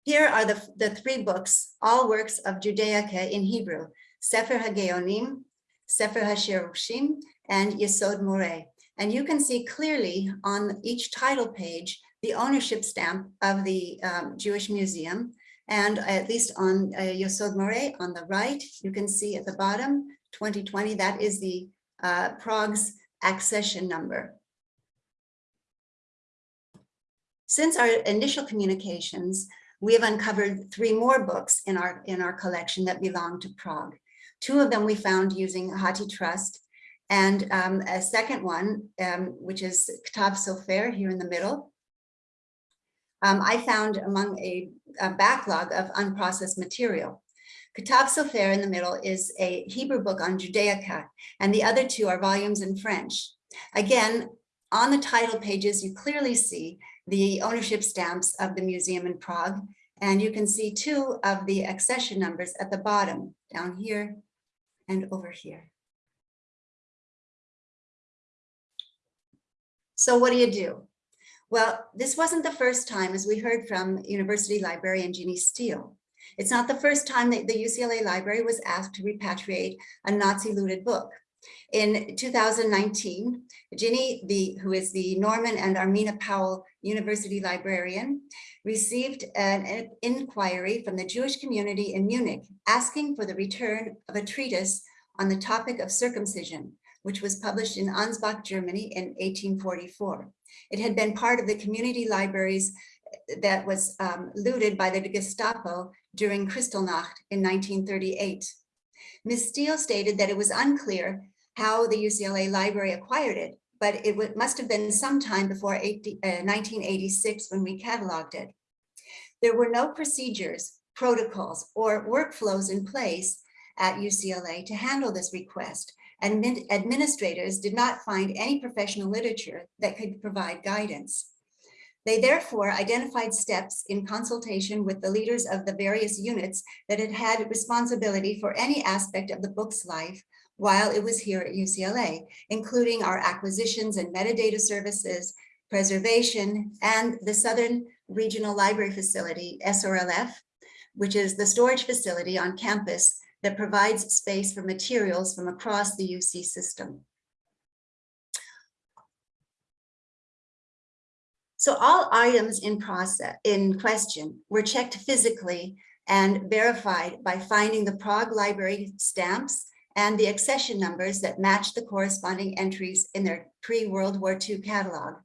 Speaker 7: Here are the, the three books, all works of Judaica in Hebrew, Sefer HaGeonim, Sefer HaShorashim, and Yesod Moreh. And you can see clearly on each title page the ownership stamp of the um, Jewish Museum. And at least on uh, Moreh on the right, you can see at the bottom, 2020, that is the uh, Prague's accession number. Since our initial communications, we have uncovered three more books in our, in our collection that belong to Prague. Two of them we found using HathiTrust, and um, a second one, um, which is Ktav Sofer here in the middle. Um, I found among a, a, backlog of unprocessed material. Ktav Sofer in the middle is a Hebrew book on Judaica, and the other two are volumes in French. Again, on the title pages, you clearly see the ownership stamps of the museum in Prague, and you can see two of the accession numbers at the bottom, down here and over here. So what do you do? Well, this wasn't the first time, as we heard from University librarian Ginny Steel. It's not the first time that the UCLA library was asked to repatriate a Nazi looted book. In 2019, Ginny, the, who is the Norman and Armena Powell University librarian, received an inquiry from the Jewish community in Munich asking for the return of a treatise on the topic of circumcision, which was published in Ansbach, Germany in 1844. It had been part of the community libraries that was um, looted by the Gestapo during Kristallnacht in 1938. Ms. Steel stated that it was unclear how the UCLA library acquired it, but it must have been sometime before 80, uh, 1986 when we cataloged it. There were no procedures, protocols, or workflows in place at UCLA to handle this request, and administrators did not find any professional literature that could provide guidance. They therefore identified steps in consultation with the leaders of the various units that had had responsibility for any aspect of the book's life while it was here at UCLA, including our acquisitions and metadata services, preservation, and the Southern Regional Library Facility, SRLF, which is the storage facility on campus that provides space for materials from across the UC system. So all items in process in question were checked physically and verified by finding the Prague Library stamps and the accession numbers that match the corresponding entries in their pre-World War II catalog.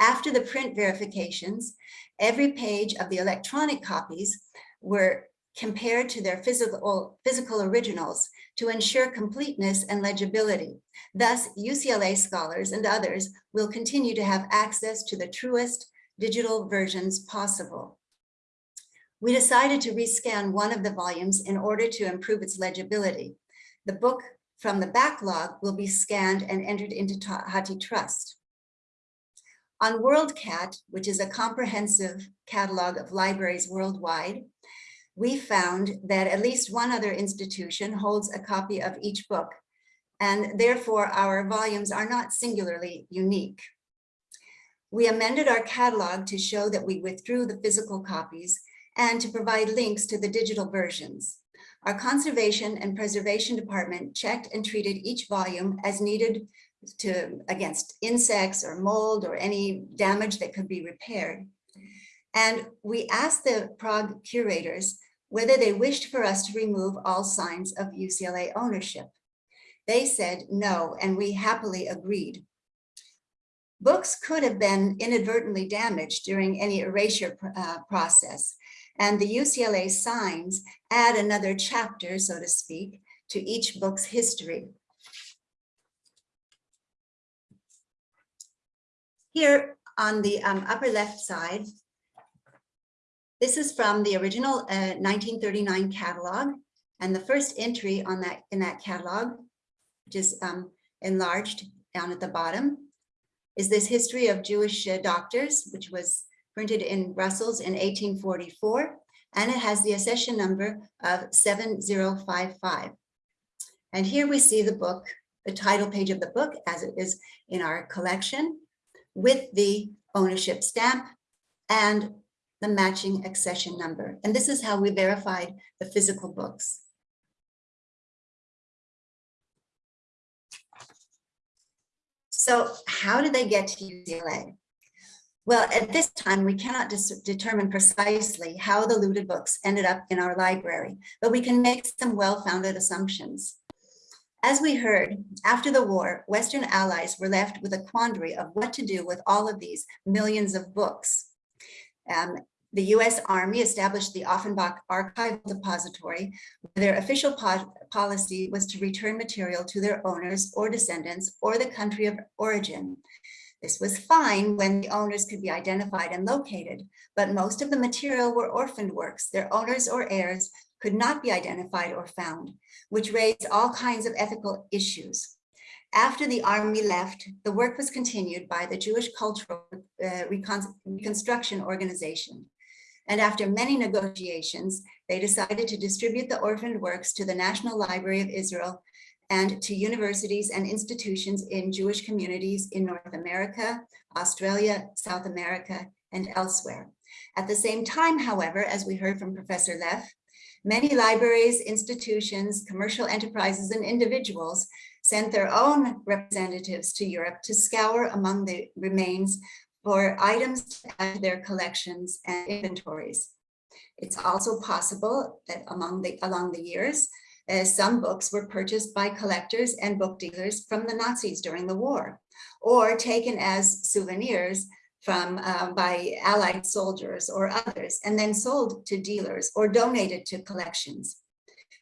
Speaker 7: After the print verifications, every page of the electronic copies were compared to their physical, physical originals to ensure completeness and legibility. Thus, UCLA scholars and others will continue to have access to the truest digital versions possible. We decided to rescan one of the volumes in order to improve its legibility. The book from the backlog will be scanned and entered into HathiTrust. On WorldCat, which is a comprehensive catalog of libraries worldwide, we found that at least one other institution holds a copy of each book, and therefore our volumes are not singularly unique. We amended our catalog to show that we withdrew the physical copies and to provide links to the digital versions. Our conservation and preservation department checked and treated each volume as needed to against insects or mold or any damage that could be repaired. And we asked the Prague curators whether they wished for us to remove all signs of UCLA ownership. They said no, and we happily agreed. Books could have been inadvertently damaged during any erasure uh, process, and the UCLA signs add another chapter, so to speak, to each book's history. Here on the um, upper left side, this is from the original uh, 1939 catalog. And the first entry on that in that catalog, which is um, enlarged down at the bottom, is this history of Jewish uh, doctors, which was printed in Brussels in 1844. And it has the accession number of 7055. And here we see the book, the title page of the book as it is in our collection with the ownership stamp and the matching accession number. And this is how we verified the physical books. So how did they get to UCLA? Well, at this time, we cannot determine precisely how the looted books ended up in our library, but we can make some well-founded assumptions. As we heard, after the war, Western allies were left with a quandary of what to do with all of these millions of books. Um, the US Army established the Offenbach Archive Depository. Where their official po policy was to return material to their owners or descendants or the country of origin. This was fine when the owners could be identified and located, but most of the material were orphaned works. Their owners or heirs could not be identified or found, which raised all kinds of ethical issues. After the army left, the work was continued by the Jewish Cultural uh, Reconstruction Organization. And after many negotiations, they decided to distribute the orphaned works to the National Library of Israel and to universities and institutions in Jewish communities in North America, Australia, South America, and elsewhere. At the same time, however, as we heard from Professor Leff, many libraries, institutions, commercial enterprises, and individuals sent their own representatives to Europe to scour among the remains for items to add to their collections and inventories. It's also possible that among the, along the years, uh, some books were purchased by collectors and book dealers from the Nazis during the war, or taken as souvenirs from uh, by Allied soldiers or others, and then sold to dealers or donated to collections.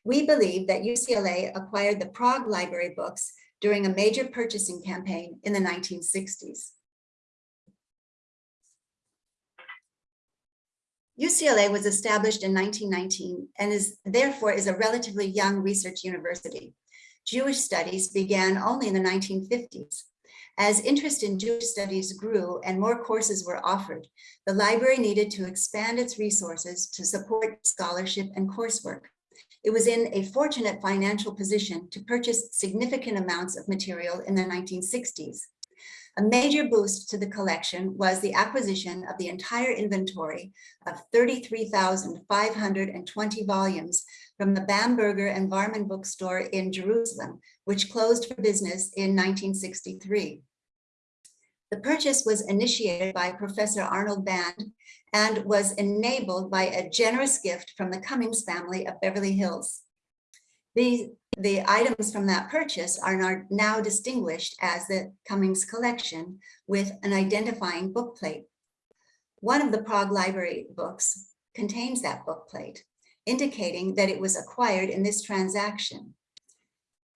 Speaker 7: We believe that UCLA acquired the Prague Library books during a major purchasing campaign in the 1960s. UCLA was established in 1919 and is therefore is a relatively young research university. Jewish studies began only in the 1950s. As interest in Jewish studies grew and more courses were offered, the library needed to expand its resources to support scholarship and coursework. It was in a fortunate financial position to purchase significant amounts of material in the 1960s. A major boost to the collection was the acquisition of the entire inventory of 33,520 volumes from the Bamberger and Wahrmann bookstore in Jerusalem, which closed for business in 1963. The purchase was initiated by Professor Arnold Band and was enabled by a generous gift from the Cummings family of Beverly Hills. These, the items from that purchase are now distinguished as the Cummings collection with an identifying bookplate. One of the Prague Library books contains that bookplate, indicating that it was acquired in this transaction.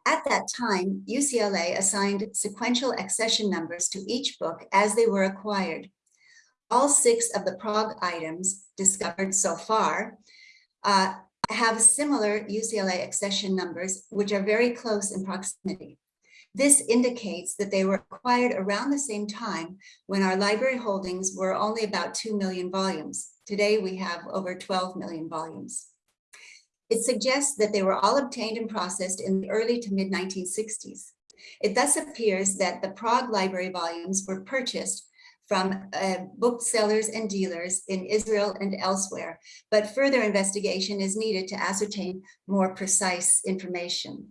Speaker 7: At that time, UCLA assigned sequential accession numbers to each book as they were acquired. All six of the Prague items discovered so far uh, have similar UCLA accession numbers, which are very close in proximity. This indicates that they were acquired around the same time when our library holdings were only about 2 million volumes. Today, we have over 12 million volumes. It suggests that they were all obtained and processed in the early to mid 1960s. It thus appears that the Prague library volumes were purchased from uh, booksellers and dealers in Israel and elsewhere, but further investigation is needed to ascertain more precise information.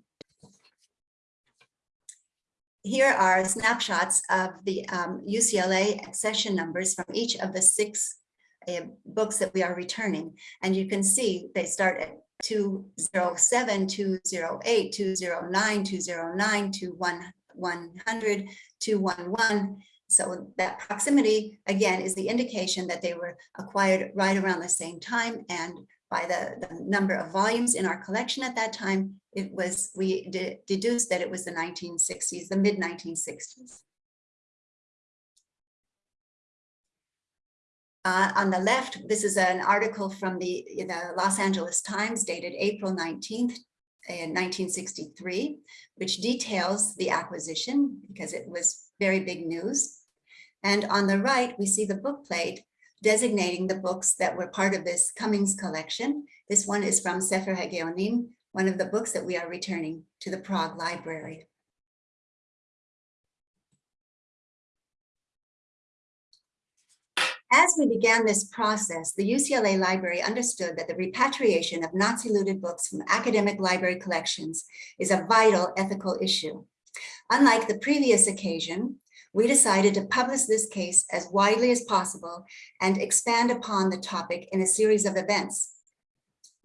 Speaker 7: Here are snapshots of the um, UCLA accession numbers from each of the six uh, books that we are returning. And you can see they start at 207, 208, 209, 209, 100, 211. So that proximity, again, is the indication that they were acquired right around the same time. And by the, the number of volumes in our collection at that time, it was we deduced that it was the 1960s, the mid-1960s. Uh, on the left, this is an article from the, the Los Angeles Times dated April 19th, in 1963, which details the acquisition because it was very big news. And on the right, we see the book plate designating the books that were part of this Cummings collection. This one is from Sefer HaGeonim, one of the books that we are returning to the Prague Library. As we began this process, the UCLA Library understood that the repatriation of Nazi-looted books from academic library collections is a vital ethical issue. Unlike the previous occasion, we decided to publish this case as widely as possible and expand upon the topic in a series of events.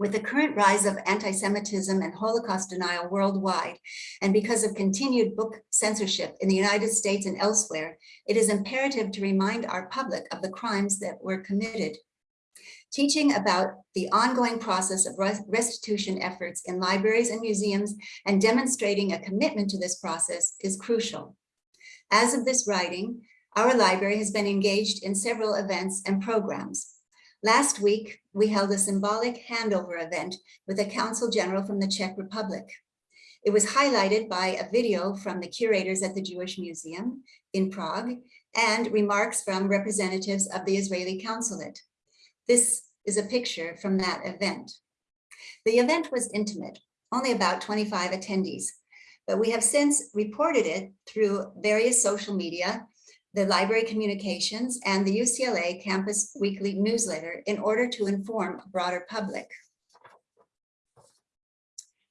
Speaker 7: With the current rise of anti-Semitism and Holocaust denial worldwide, and because of continued book censorship in the United States and elsewhere, it is imperative to remind our public of the crimes that were committed. Teaching about the ongoing process of restitution efforts in libraries and museums and demonstrating a commitment to this process is crucial. As of this writing, our library has been engaged in several events and programs. Last week, we held a symbolic handover event with a council general from the Czech Republic. It was highlighted by a video from the curators at the Jewish Museum in Prague and remarks from representatives of the Israeli consulate. This is a picture from that event. The event was intimate, only about 25 attendees, but we have since reported it through various social media the library communications, and the UCLA Campus Weekly newsletter in order to inform a broader public.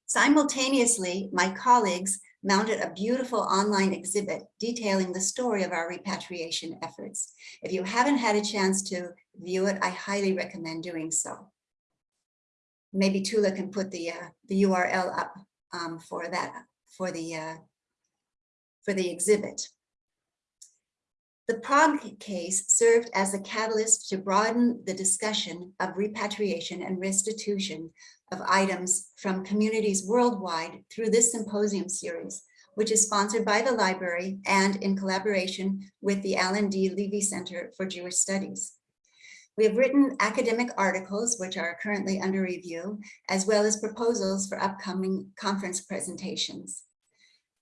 Speaker 7: Simultaneously, my colleagues mounted a beautiful online exhibit detailing the story of our repatriation efforts. If you haven't had a chance to view it, I highly recommend doing so. Maybe Tula can put the, uh, the URL up um, for that, for the, uh, for the exhibit. The Prague case served as a catalyst to broaden the discussion of repatriation and restitution of items from communities worldwide through this symposium series, which is sponsored by the library and in collaboration with the Alan D. Leve Center for Jewish Studies. We have written academic articles, which are currently under review, as well as proposals for upcoming conference presentations.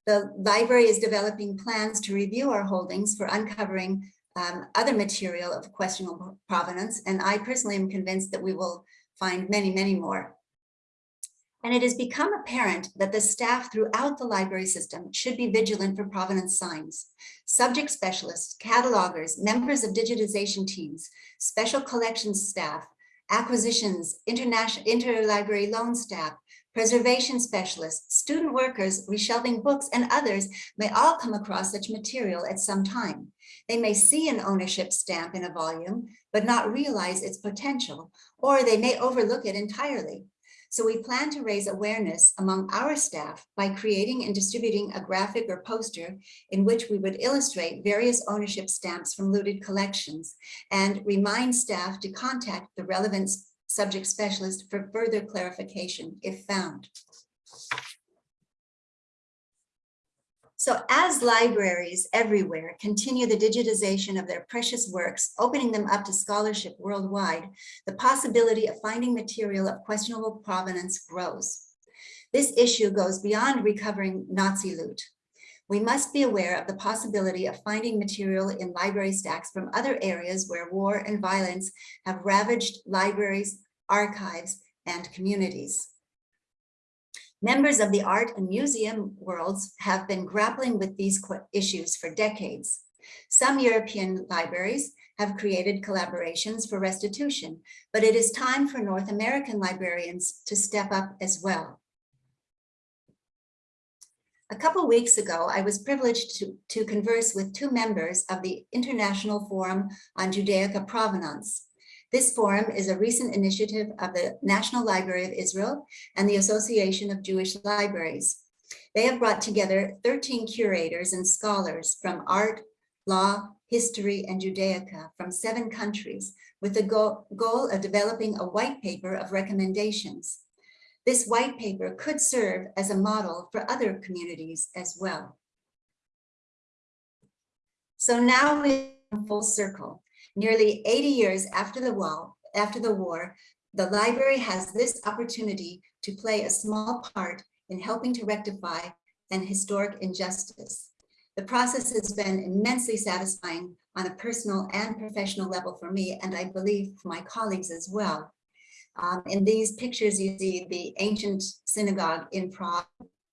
Speaker 7: The library is developing plans to review our holdings for uncovering um, other material of questionable provenance, and I personally am convinced that we will find many, many more. And it has become apparent that the staff throughout the library system should be vigilant for provenance signs. Subject specialists, catalogers, members of digitization teams, special collections staff, acquisitions, international interlibrary loan staff, preservation specialists, student workers reshelving books, and others may all come across such material at some time. They may see an ownership stamp in a volume, but not realize its potential, or they may overlook it entirely. So we plan to raise awareness among our staff by creating and distributing a graphic or poster in which we would illustrate various ownership stamps from looted collections and remind staff to contact the relevant subject specialist for further clarification if found. So as libraries everywhere continue the digitization of their precious works, opening them up to scholarship worldwide, the possibility of finding material of questionable provenance grows. This issue goes beyond recovering Nazi loot. We must be aware of the possibility of finding material in library stacks from other areas where war and violence have ravaged libraries, archives, and communities. Members of the art and museum worlds have been grappling with these issues for decades. Some European libraries have created collaborations for restitution, but it is time for North American librarians to step up as well. A couple weeks ago, I was privileged to, to converse with two members of the International Forum on Judaica Provenance. This forum is a recent initiative of the National Library of Israel and the Association of Jewish Libraries. They have brought together 13 curators and scholars from art, law, history, and Judaica from seven countries with the go- goal of developing a white paper of recommendations. This white paper could serve as a model for other communities as well. So now we're in full circle. Nearly 80 years after the war, after the war, the library has this opportunity to play a small part in helping to rectify an historic injustice. The process has been immensely satisfying on a personal and professional level for me, and I believe for my colleagues as well. Um, in these pictures, you see the ancient synagogue in Prague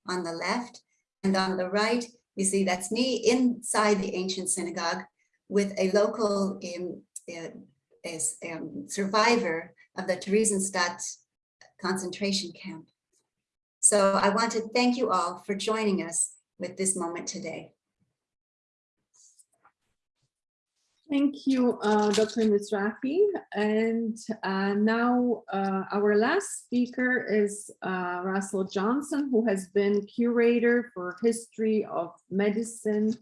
Speaker 7: on the left, and on the right, you see that's me inside the ancient synagogue with a local um, uh, um, survivor of the Theresienstadt concentration camp. So I want to thank you all for joining us with this moment today.
Speaker 3: Thank you, uh, Dr. Mizrachi. And uh, now uh, our last speaker is uh, Russell Johnson, who has been curator for history of medicine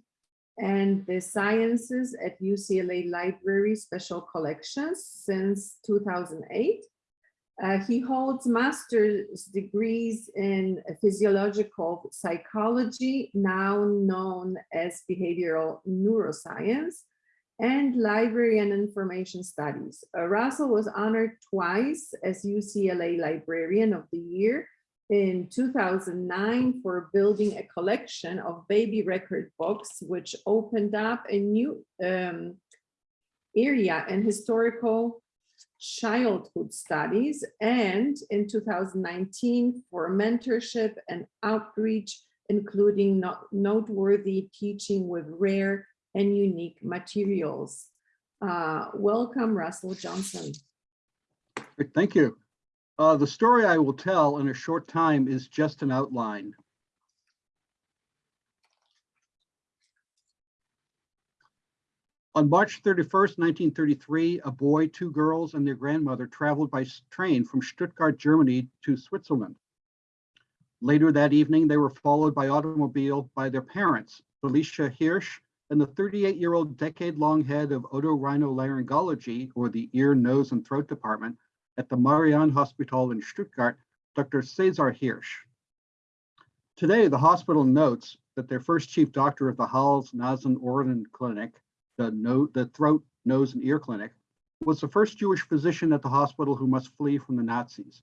Speaker 3: and the sciences at UCLA Library Special Collections since 2008. Uh, he holds master's degrees in physiological psychology, now known as behavioral neuroscience, and library and information studies. Uh, Russell was honored twice as UCLA Librarian of the Year in 2009 for building a collection of baby record books, which opened up a new um, area in historical childhood studies, and in 2019 for mentorship and outreach, including not noteworthy teaching with rare and unique materials. Uh, welcome, Russell Johnson.
Speaker 8: Thank you. Uh, the story I will tell in a short time is just an outline. On March 31st, 1933, a boy, two girls, and their grandmother traveled by train from Stuttgart, Germany to Switzerland. Later that evening, they were followed by automobile by their parents, Felicia Hirsch and the 38-year-old decade-long head of otorhinolaryngology, or the ear, nose, and throat department, at the Marianne Hospital in Stuttgart, Dr. Cesar Hirsch. Today, the hospital notes that their first chief doctor of the Hals Nasen Ohren Clinic, the, no, the throat, nose, and ear clinic, was the first Jewish physician at the hospital who must flee from the Nazis.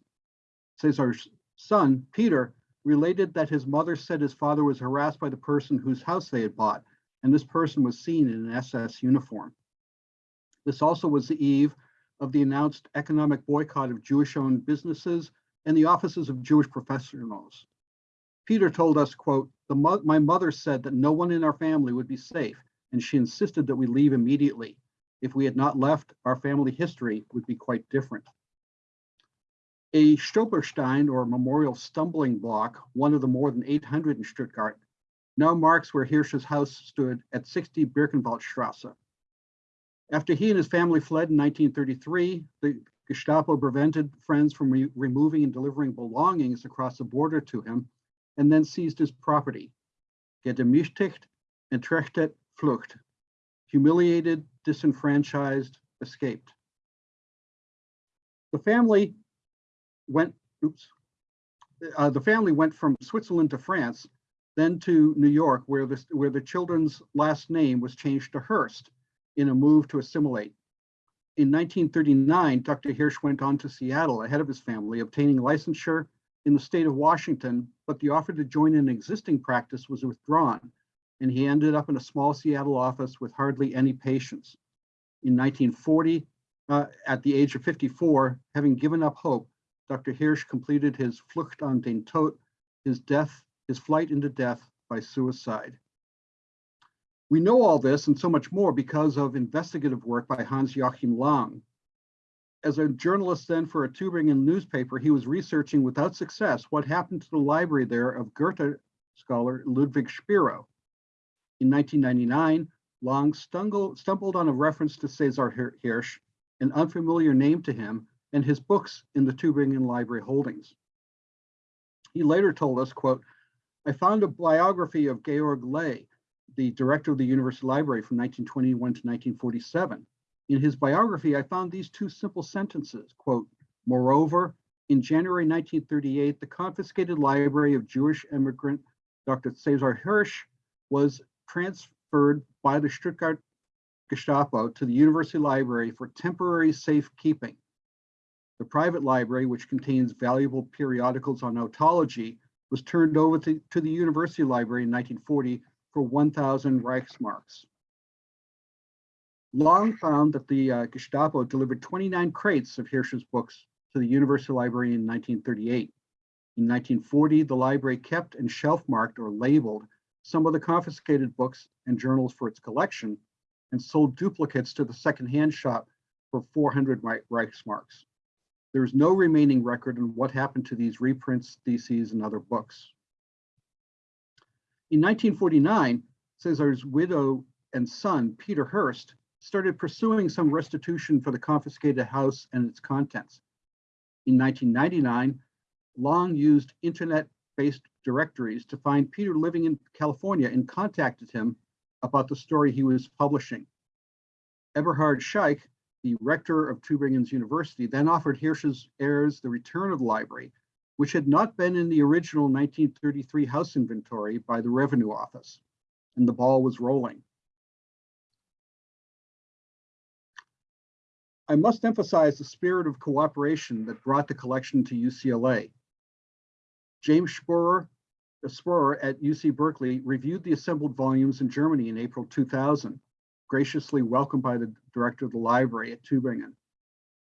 Speaker 8: Cesar's son, Peter, related that his mother said his father was harassed by the person whose house they had bought, and this person was seen in an SS uniform. This also was the eve of the announced economic boycott of Jewish-owned businesses and the offices of Jewish professionals. Peter told us, quote, the mo my mother said that no one in our family would be safe, and she insisted that we leave immediately. If we had not left, our family history would be quite different. A Stolperstein or memorial stumbling block, one of the more than 800 in Stuttgart, now marks where Hirsch's house stood at 60 Birkenwaldstrasse. After he and his family fled in 1933, the Gestapo prevented friends from re removing and delivering belongings across the border to him and then seized his property. Gedemütigt, entrechtet, flucht. Humiliated, disenfranchised, escaped. The family went, oops, uh, the family went from Switzerland to France then to New York, where the, where the children's last name was changed to Hearst in a move to assimilate. In 1939, Dr. Hirsch went on to Seattle ahead of his family, obtaining licensure in the state of Washington, but the offer to join an existing practice was withdrawn, and he ended up in a small Seattle office with hardly any patients. In 1940, uh, at the age of 54, having given up hope, Dr. Hirsch completed his Flucht an den Tod, his death, his flight into death by suicide. We know all this and so much more because of investigative work by Hans Joachim Lang. As a journalist then for a Tübingen newspaper, he was researching without success what happened to the library there of Goethe scholar Ludwig Spiro. In 1999, Lang stumbled, stumbled on a reference to Cesar Hirsch, an unfamiliar name to him, and his books in the Tübingen Library holdings. He later told us, quote, I found a biography of Georg Leyh, the director of the University Library from 1921 to 1947. In his biography, I found these two simple sentences, quote, moreover, in January 1938, the confiscated library of Jewish immigrant Dr. Cesar Hirsch was transferred by the Stuttgart Gestapo to the University Library for temporary safekeeping. The private library, which contains valuable periodicals on otology, was turned over to, to the University Library in 1940 for 1,000 Reichsmarks. Lang found that the uh, Gestapo delivered 29 crates of Hirsch's books to the University Library in 1938. In 1940, the library kept and shelf marked or labeled some of the confiscated books and journals for its collection and sold duplicates to the secondhand shop for 400 Reichsmarks. There is no remaining record on what happened to these reprints, theses, and other books. In 1949, Cesar's widow and son, Peter Hurst, started pursuing some restitution for the confiscated house and its contents. In 1999, Lang used internet-based directories to find Peter living in California and contacted him about the story he was publishing. Eberhard Schaich, the rector of Tübingen's University, then offered Hirsch's heirs the return of the library, which had not been in the original 1933 house inventory by the Revenue Office, and the ball was rolling. I must emphasize the spirit of cooperation that brought the collection to UCLA. James Spohrer, Spohrer at UC Berkeley reviewed the assembled volumes in Germany in April 2000, graciously welcomed by the director of the library at Tübingen.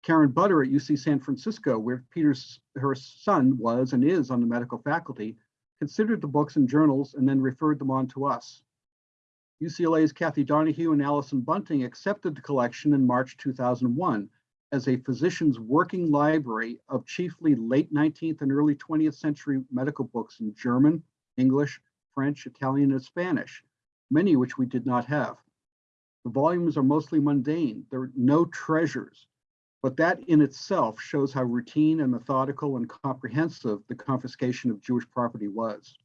Speaker 8: Karen Butter at UC San Francisco, where Peter's her son was and is on the medical faculty, considered the books and journals and then referred them on to us. UCLA's Kathy Donahue and Allison Bunting accepted the collection in March 2001 as a physician's working library of chiefly late 19th and early 20th century medical books in German, English, French, Italian, and Spanish, many which we did not have. The volumes are mostly mundane. There are no treasures, but that in itself shows how routine and methodical and comprehensive the confiscation of Jewish property was.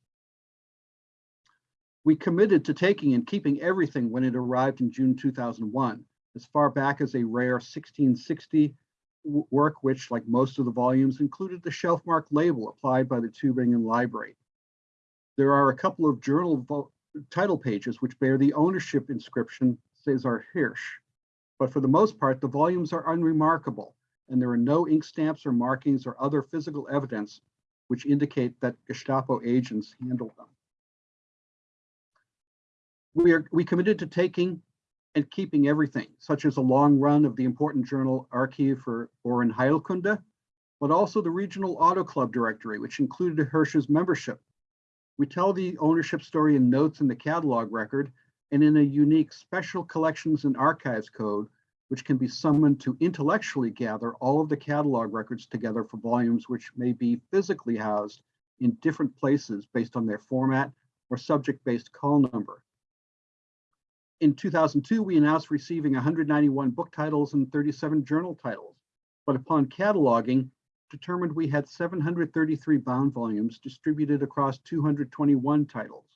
Speaker 8: We committed to taking and keeping everything when it arrived in June 2001, as far back as a rare 1660 work, which, like most of the volumes, included the shelf mark label applied by the Tübingen Library. There are a couple of journal title pages which bear the ownership inscription Cesar Hirsch, but for the most part, the volumes are unremarkable, and there are no ink stamps or markings or other physical evidence which indicate that Gestapo agents handled them. We are we committed to taking and keeping everything, such as a long run of the important journal Archive for Ohrenheilkunde, but also the regional auto club directory, which included Hirsch's membership. We tell the ownership story in notes in the catalog record and in a unique special collections and archives code, which can be summoned to intellectually gather all of the catalog records together for volumes which may be physically housed in different places based on their format or subject-based call number. In 2002, we announced receiving 191 book titles and 37 journal titles, but upon cataloging, determined we had 733 bound volumes distributed across 221 titles,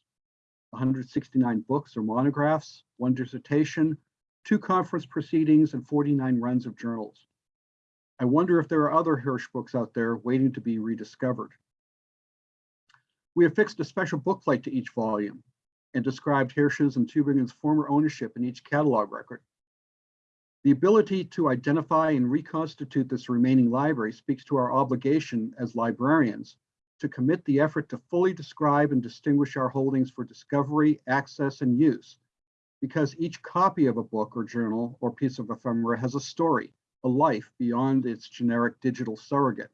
Speaker 8: 169 books or monographs, one dissertation, two conference proceedings, and 49 runs of journals. I wonder if there are other Hirsch books out there waiting to be rediscovered. We affixed a special bookplate to each volume and described Hirsch's and Tübingen's former ownership in each catalog record. The ability to identify and reconstitute this remaining library speaks to our obligation as librarians to commit the effort to fully describe and distinguish our holdings for discovery, access, and use, because each copy of a book or journal or piece of ephemera has a story, a life beyond its generic digital surrogate.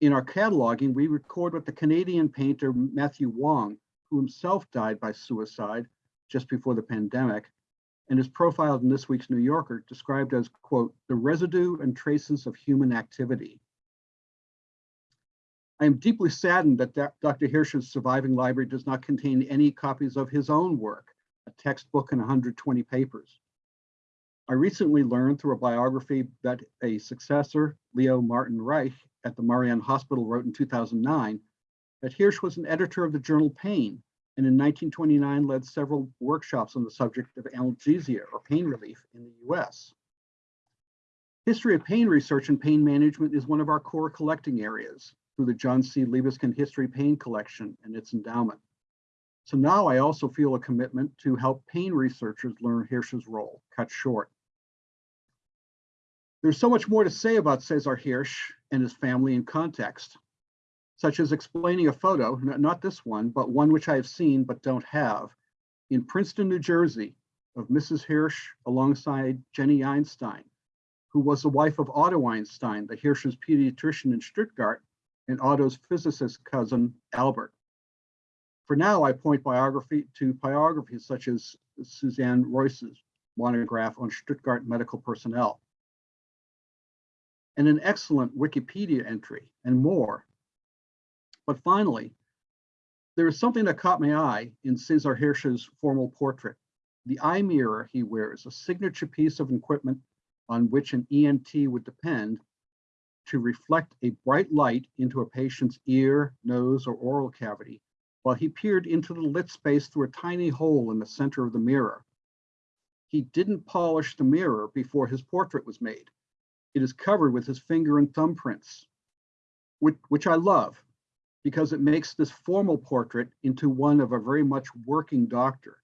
Speaker 8: In our cataloging, we record what the Canadian painter Matthew Wong, who himself died by suicide just before the pandemic, and is profiled in this week's New Yorker, described as, quote, the residue and traces of human activity. I am deeply saddened that Dr. Hirsch's surviving library does not contain any copies of his own work, a textbook and 120 papers. I recently learned through a biography that a successor, Leo Martin Reich, at the Marian Hospital wrote in 2009 that Hirsch was an editor of the journal Pain, and in 1929 led several workshops on the subject of analgesia or pain relief in the US. History of pain research and pain management is one of our core collecting areas through the John C. Liebeskind History Pain Collection and its endowment. So now I also feel a commitment to help pain researchers learn Hirsch's role, cut short. There's so much more to say about Cesar Hirsch and his family in context, such as explaining a photo, not this one, but one which I have seen but don't have, in Princeton, New Jersey, of Mrs. Hirsch alongside Jenny Einstein, who was the wife of Otto Einstein, the Hirsch's pediatrician in Stuttgart, and Otto's physicist cousin, Albert. For now, I point biography to biographies such as Suzanne Royce's monograph on Stuttgart medical personnel, and an excellent Wikipedia entry and more. But finally, there is something that caught my eye in Cesar Hirsch's formal portrait. The eye mirror he wears, a signature piece of equipment on which an ENT would depend to reflect a bright light into a patient's ear, nose, or oral cavity, while he peered into the lit space through a tiny hole in the center of the mirror. He didn't polish the mirror before his portrait was made. It is covered with his finger and thumbprints, which, which I love because it makes this formal portrait into one of a very much working doctor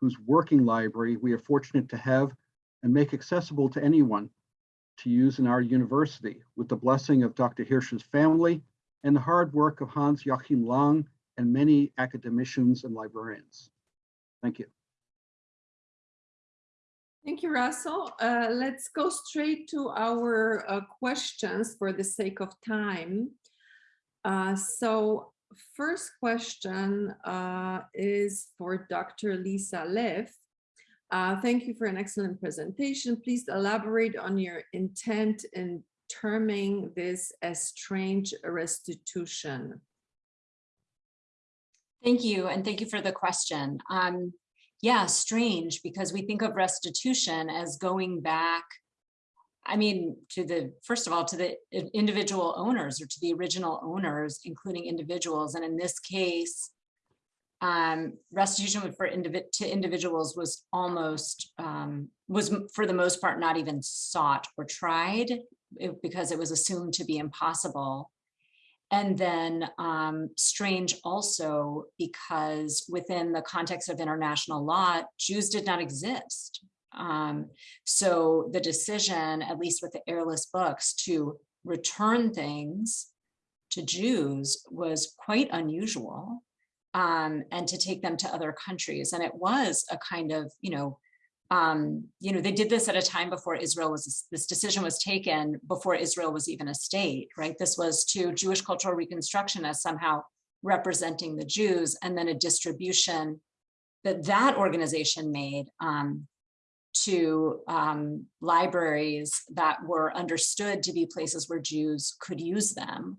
Speaker 8: whose working library we are fortunate to have and make accessible to anyone to use in our university with the blessing of Dr. Hirsch's family and the hard work of Hans Joachim Lang and many academicians and librarians. Thank you.
Speaker 3: Thank you, Russell. Uh, let's go straight to our uh, questions for the sake of time. Uh, so first question uh, is for Dr. Lisa Leff. Uh, thank you for an excellent presentation. Please elaborate on your intent in terming this as strange restitution.
Speaker 4: Thank you, and thank you for the question. Um, yeah, strange, because we think of restitution as going back, I mean, to the, first of all, to the individual owners or to the original owners, including individuals. And in this case, um, restitution for to individuals was almost um, was for the most part not even sought or tried because it was assumed to be impossible. And then um, strange also because within the context of international law, Jews did not exist. Um, so the decision, at least with the heirless books, to return things to Jews was quite unusual um, and to take them to other countries. And it was a kind of, you know, um, you know, they did this at a time before Israel was, this decision was taken before Israel was even a state, right? This was to Jewish cultural reconstruction as somehow representing the Jews and then a distribution that that organization made um, to um, libraries that were understood to be places where Jews could use them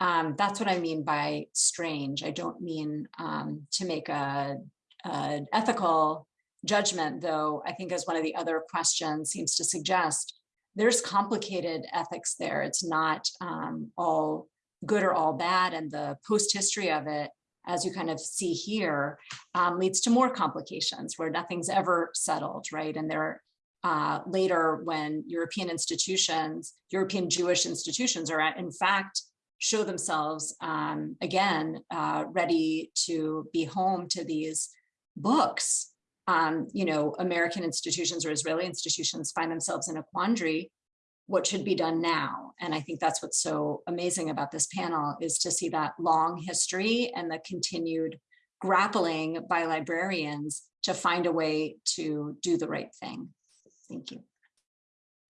Speaker 4: um, that's what I mean by strange. I don't mean um, to make a, a, ethical judgment, though I think as one of the other questions seems to suggest, there's complicated ethics there. It's not um, all good or all bad. And the post history of it, as you kind of see here, um, leads to more complications where nothing's ever settled, right? And there uh, later when European institutions, European Jewish institutions are in fact show themselves um, again, uh, ready to be home to these books. Um, you know, American institutions or Israeli institutions find themselves in a quandary. What should be done now? And I think that's what's so amazing about this panel is to see that long history and the continued grappling by librarians to find a way to do the right thing. Thank you.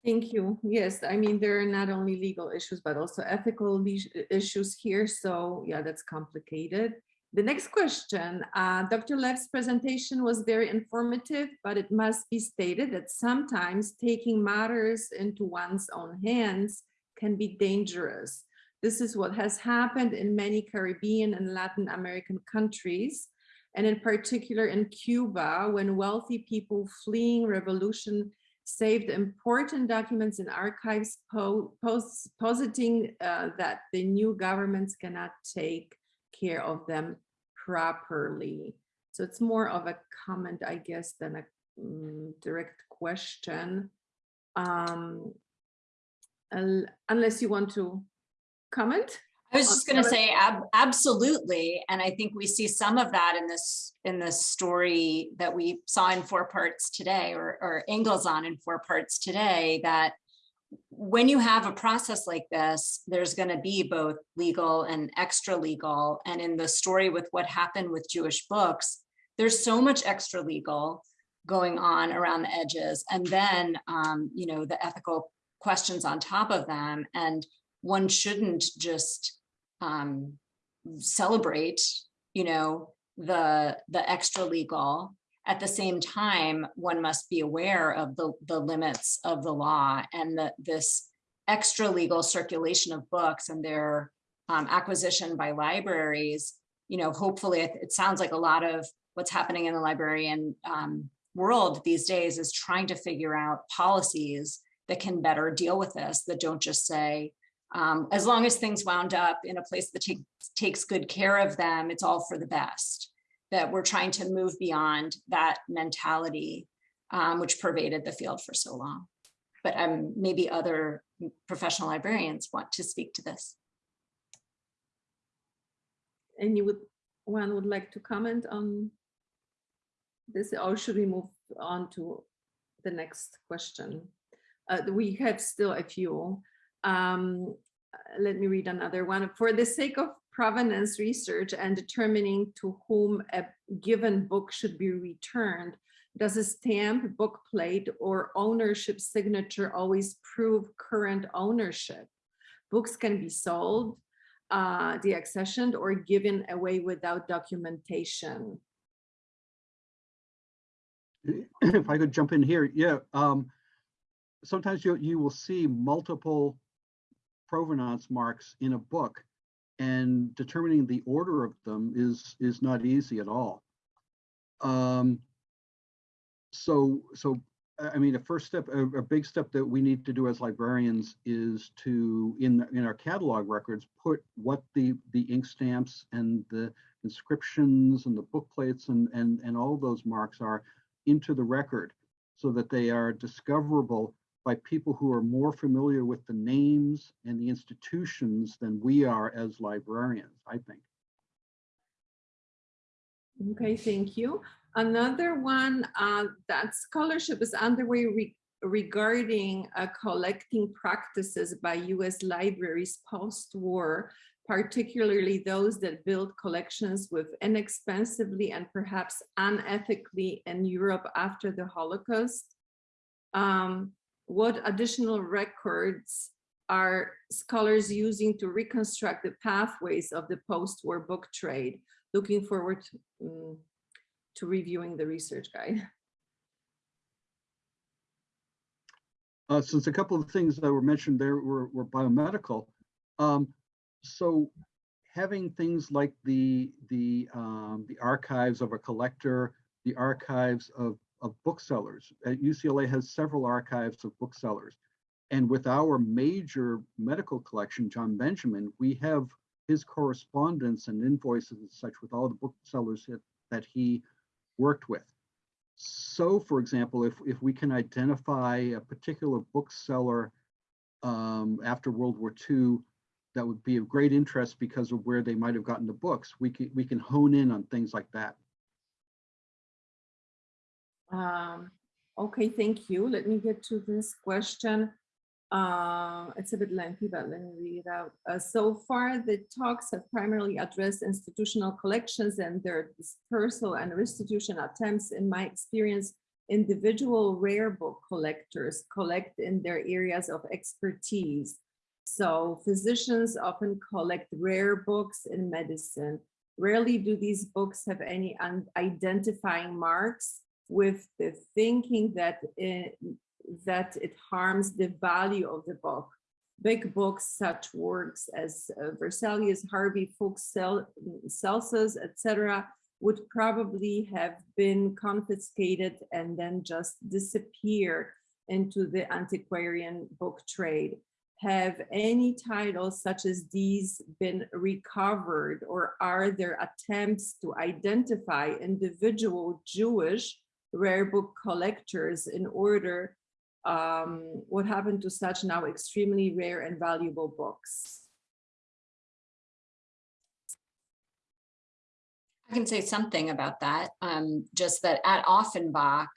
Speaker 3: Thank you. Yes, I mean, there are not only legal issues, but also ethical issues here. So yeah, that's complicated. The next question, uh, Dr. Lev's presentation was very informative, but it must be stated that sometimes taking matters into one's own hands can be dangerous. This is what has happened in many Caribbean and Latin American countries, and in particular in Cuba, when wealthy people fleeing revolution saved important documents in archives po pos positing uh, that the new governments cannot take care of them properly. So it's more of a comment, I guess, than a mm, direct question. Um, unless you want to comment?
Speaker 4: I was just going to say ab absolutely, and I think we see some of that in this in this story that we saw in four parts today, or or angles on in four parts today. That when you have a process like this, there's going to be both legal and extra legal. And in the story with what happened with Jewish books, there's so much extra legal going on around the edges, and then um, you know the ethical questions on top of them and one shouldn't just um, celebrate, you know, the the extra legal. At the same time, one must be aware of the the limits of the law and that this extra legal circulation of books and their um, acquisition by libraries. You know, hopefully, it, it sounds like a lot of what's happening in the librarian um, world these days is trying to figure out policies that can better deal with this that don't just say um, as long as things wound up in a place that take, takes good care of them, it's all for the best. That we're trying to move beyond that mentality, um, which pervaded the field for so long. But um, maybe other professional librarians want to speak to this.
Speaker 3: And you would, one would like to comment on this, or should we move on to the next question? Uh, we have still a few. Um, uh, let me read another one. For the sake of provenance research and determining to whom a given book should be returned, does a stamp, book plate, or ownership signature always prove current ownership? Books can be sold, uh, deaccessioned, or given away without documentation.
Speaker 8: If I could jump in here, yeah. Um, sometimes you, you will see multiple provenance marks in a book and determining the order of them is is not easy at all. Um, so so I mean, a first step, a, a, big step that we need to do as librarians is to in in our catalog records put what the the ink stamps and the inscriptions and the book plates and and and all those marks are into the record so that they are discoverable by people who are more familiar with the names and the institutions than we are as librarians, I think.
Speaker 3: Okay, thank you. Another one, uh, that scholarship is underway re regarding uh, collecting practices by US libraries post-war, particularly those that build collections with inexpensively and perhaps unethically in Europe after the Holocaust. Um, what additional records are scholars using to reconstruct the pathways of the post-war book trade? Looking forward to, um, to reviewing the research guide.
Speaker 8: Uh, since a couple of things that were mentioned there were, were biomedical, um, so having things like the the um, the archives of a collector, the archives of of booksellers. At UCLA has several archives of booksellers. And with our major medical collection, John Benjamin, we have his correspondence and invoices and such with all the booksellers that, that he worked with. So, for example, if, if we can identify a particular bookseller um, after World War II that would be of great interest because of where they might have gotten the books, we can, we can hone in on things like that.
Speaker 3: Um, okay, thank you. Let me get to this question. Uh, it's a bit lengthy, but let me read it out. Uh, so far, the talks have primarily addressed institutional collections and their dispersal and restitution attempts. In my experience, individual rare book collectors collect in their areas of expertise. So physicians often collect rare books in medicine. Rarely do these books have any identifying marks with the thinking that it, that it harms the value of the book. Big books, such works as uh, Harvey, Fuchs, Cel Celsus, etc., would probably have been confiscated and then just disappear into the antiquarian book trade. Have any titles such as these been recovered or are there attempts to identify individual Jewish rare book collectors in order um, what happened to such now extremely rare and valuable books?
Speaker 4: I can say something about that. Um, just that at Offenbach,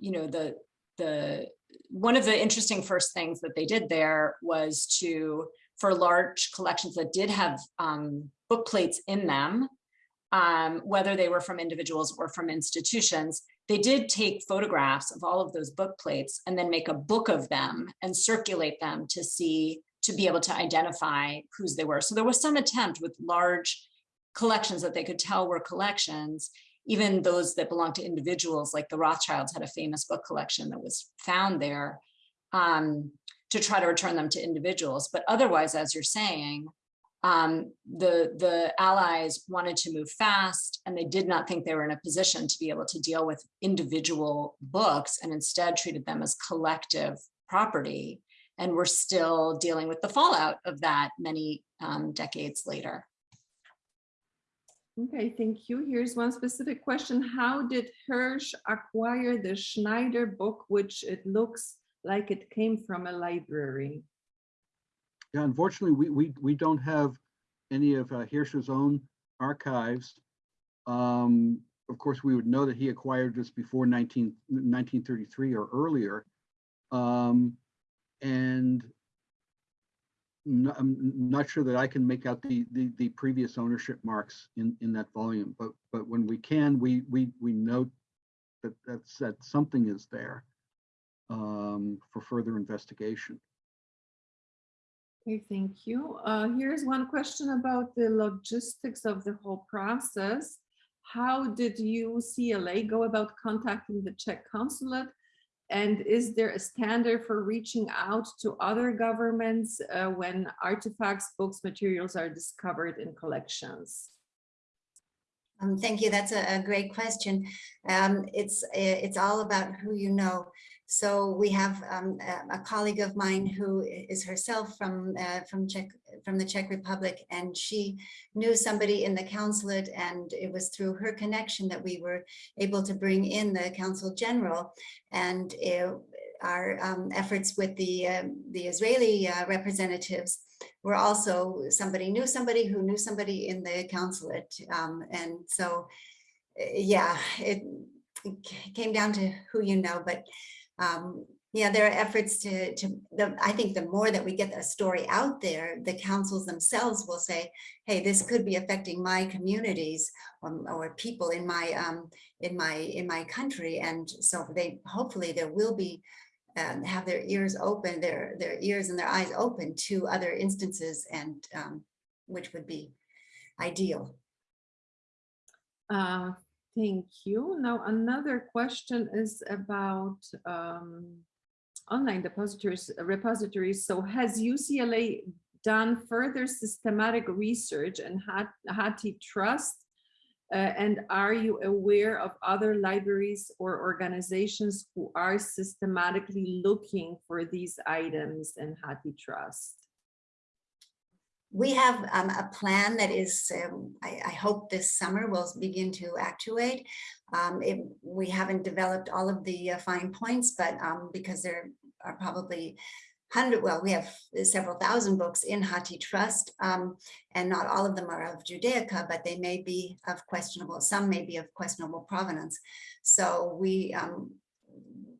Speaker 4: you know, the the one of the interesting first things that they did there was to for large collections that did have um, book plates in them, um, whether they were from individuals or from institutions, they did take photographs of all of those book plates and then make a book of them and circulate them to see to be able to identify whose they were. So there was some attempt with large collections that they could tell were collections, even those that belonged to individuals, like the Rothschilds had a famous book collection that was found there, um, to try to return them to individuals. But otherwise, as you're saying, um, the, the allies wanted to move fast and they did not think they were in a position to be able to deal with individual books and instead treated them as collective property. And we're still dealing with the fallout of that many um, decades later.
Speaker 3: Okay, thank you. Here's one specific question. How did Hirsch acquire the Schneider book, which it looks like it came from a library?
Speaker 8: Yeah, unfortunately, we, we, we don't have any of uh, Hirsch's own archives. Um, of course, we would know that he acquired this before 19, 1933 or earlier. Um, and I'm not sure that I can make out the, the, the previous ownership marks in, in that volume, but but when we can, we we we note that that's that something is there um, for further investigation.
Speaker 3: Okay, thank you. Uh, here's one question about the logistics of the whole process. How did UCLA go about contacting the Czech consulate? And is there a standard for reaching out to other governments uh, when artifacts, books, materials are discovered in collections?
Speaker 7: Um, thank you. That's a, a great question. Um, it's it's all about who you know. So we have um, a, colleague of mine who is herself from uh, from Czech from the Czech Republic, and she knew somebody in the consulate, and it was through her connection that we were able to bring in the consul general, and it, our um, efforts with the uh, the Israeli uh, representatives were also somebody knew somebody who knew somebody in the consulate, um, and so yeah, it, it came down to who you know, but um, yeah, there are efforts to, to the, I think the more that we get a story out there, the councils themselves will say, hey, this could be affecting my communities or, or people in my, um, in my, in my country. And so they, hopefully there will be, um, have their ears open, their, their ears and their eyes open to other instances and um, which would be ideal.
Speaker 3: Uh, Thank you. Now, another question is about um, online depositories, repositories. So has UCLA done further systematic research and HathiTrust? Uh, and are you aware of other libraries or organizations who are systematically looking for these items in HathiTrust?
Speaker 7: We have um, a plan that is, um, I, I, hope this summer will begin to actuate. Um, it, we haven't developed all of the uh, fine points, but um, because there are probably hundred, well, we have several thousand books in HathiTrust, um, and not all of them are of Judaica, but they may be of questionable, some may be of questionable provenance. So we, um,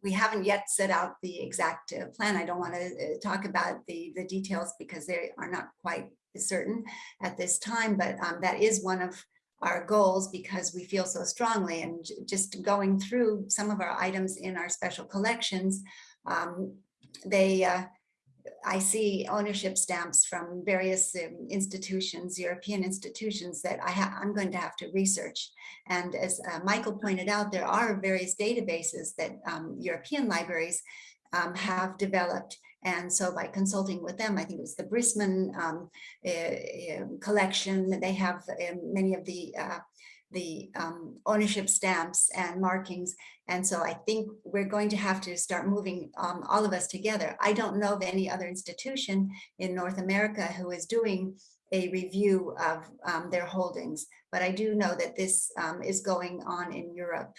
Speaker 7: we haven't yet set out the exact uh, plan. I don't want to talk about the, the details because they are not quite certain at this time, but um, that is one of our goals because we feel so strongly and just going through some of our items in our special collections, um, they, uh, I see ownership stamps from various um, institutions, European institutions that I I'm going to have to research. And as uh, Michael pointed out, there are various databases that um, European libraries um, have developed. And so by consulting with them, I think it was the Brisman um, uh, collection, they have um, many of the uh, the um, ownership stamps and markings. And so I think we're going to have to start moving um, all of us together. I don't know of any other institution in North America who is doing a review of um, their holdings, but I do know that this um, is going on in Europe.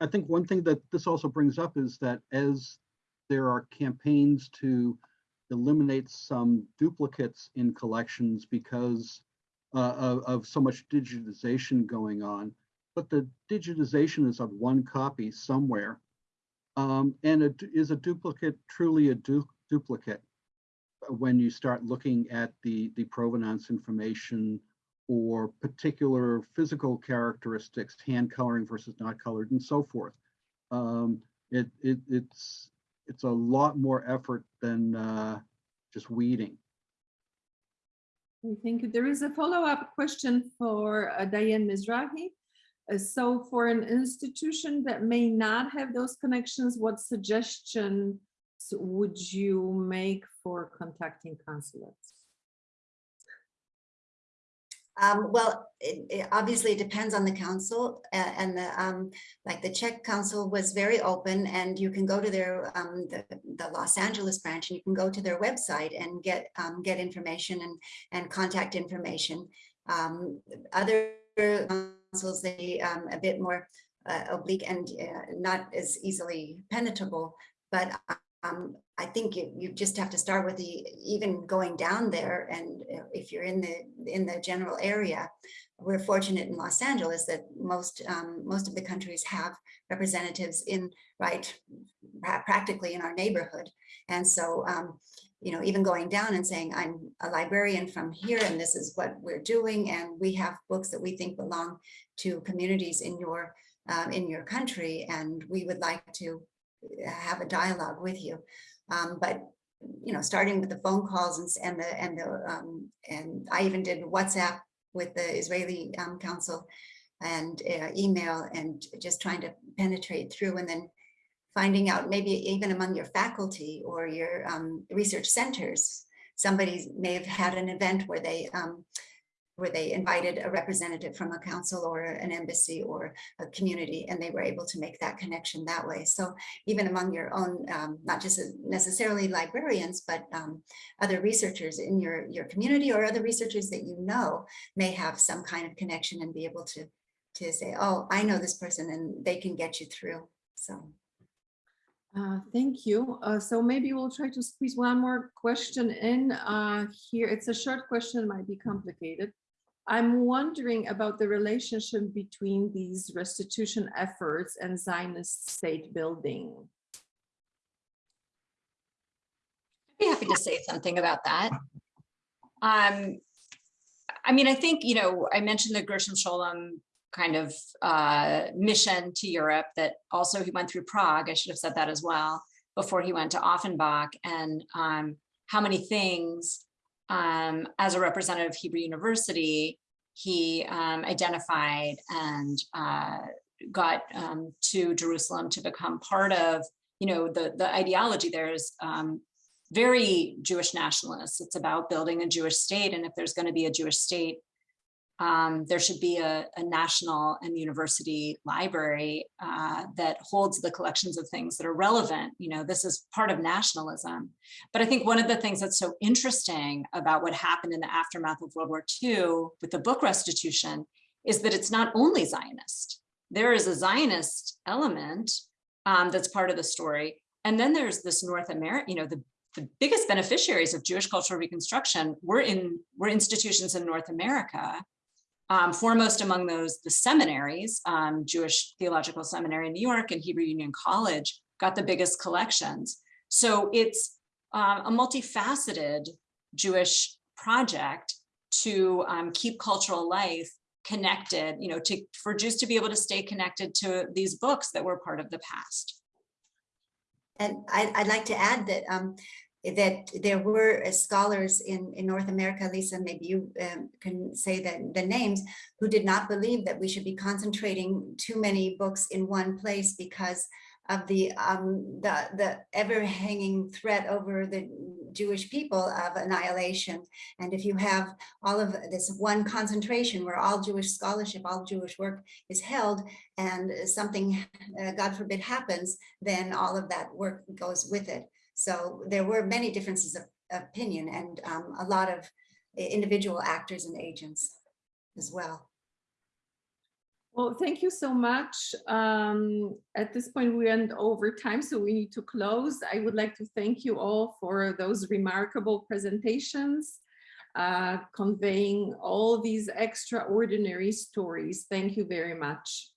Speaker 8: I think one thing that this also brings up is that as there are campaigns to eliminate some duplicates in collections because uh, of, of so much digitization going on, but the digitization is of one copy somewhere. Um, and is a duplicate truly a du duplicate when you start looking at the, the provenance information or particular physical characteristics, hand coloring versus not colored and so forth. Um, it, it, it's, it's a lot more effort than uh, just weeding.
Speaker 3: Thank you. There is a follow-up question for uh, Diane Mizrachi. Uh, so for an institution that may not have those connections, what suggestions would you make for contacting consulates?
Speaker 7: Um, well, it, it, obviously it depends on the council and the um, like the Czech council was very open and you can go to their um, the, the Los Angeles branch and you can go to their website and get um, get information and and contact information. Um, other councils they um, a bit more uh, oblique and uh, not as easily penetrable, but I think you, you just have to start with the even going down there. And if you're in the in the general area, we're fortunate in Los Angeles that most um, most of the countries have representatives in right practically in our neighborhood. And so, um, you know, even going down and saying, I'm a librarian from here and this is what we're doing. And we have books that we think belong to communities in your um, in your country. And we would like to have a dialogue with you. Um, but you know, starting with the phone calls and, and the and the um, and I even did WhatsApp with the Israeli um, Council and uh, email and just trying to penetrate through and then finding out maybe even among your faculty or your um, research centers, somebody may have had an event where they um, where they invited a representative from a council or an embassy or a community, and they were able to make that connection that way. So even among your own, um, not just necessarily librarians, but um, other researchers in your, your community or other researchers that you know may have some kind of connection and be able to, to say, oh, I know this person and they can get you through. So.
Speaker 3: Uh, thank you. Uh, so maybe we'll try to squeeze one more question in uh, here. It's a short question, might be complicated. I'm wondering about the relationship between these restitution efforts and Zionist state building.
Speaker 4: I'd be happy to say something about that. Um, I mean, I think, you know, I mentioned the Gershom Scholem kind of uh, mission to Europe that also he went through Prague, I should have said that as well, before he went to Offenbach and um, how many things um, as a representative of Hebrew University, he um, identified and uh, got um, to Jerusalem to become part of, you know, the, the ideology there is um, very Jewish nationalist. It's about building a Jewish state. And if there's going to be a Jewish state, um, there should be a, a, national and university library uh, that holds the collections of things that are relevant. You know, this is part of nationalism. But I think one of the things that's so interesting about what happened in the aftermath of World War II with the book restitution is that it's not only Zionist. There is a Zionist element um, that's part of the story, And then there's this North America, you know, the, the biggest beneficiaries of Jewish cultural reconstruction were in were institutions in North America. Um, foremost among those, the seminaries, um, Jewish Theological Seminary in New York and Hebrew Union College got the biggest collections. So it's um, a multifaceted Jewish project to um, keep cultural life connected, you know, to for Jews to be able to stay connected to these books that were part of the past.
Speaker 7: And I, I'd like to add that um, that there were uh, scholars in, in North America, Lisa, maybe you um, can say the, the names, who did not believe that we should be concentrating too many books in one place because of the um, the the ever hanging threat over the Jewish people of annihilation. And if you have all of this one concentration where all Jewish scholarship, all Jewish work is held, and something, uh, God forbid, happens, then all of that work goes with it. So there were many differences of opinion and um, a lot of individual actors and agents as well.
Speaker 3: Well, thank you so much. Um, at this point, we end over time, so we need to close. I would like to thank you all for those remarkable presentations, uh, conveying all these extraordinary stories. Thank you very much.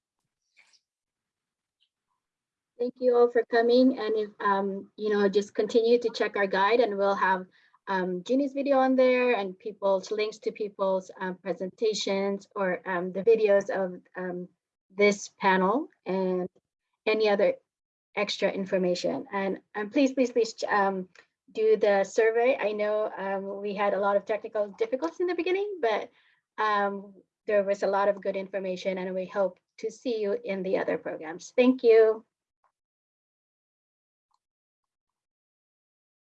Speaker 1: Thank you all for coming and if, um, you know, just continue to check our guide and we'll have um, Ginny's video on there and people's links to people's um, presentations or um, the videos of um, this panel and any other extra information. And, and please, please, please um, do the survey. I know um, we had a lot of technical difficulties in the beginning, but um, there was a lot of good information and we hope to see you in the other programs. Thank you.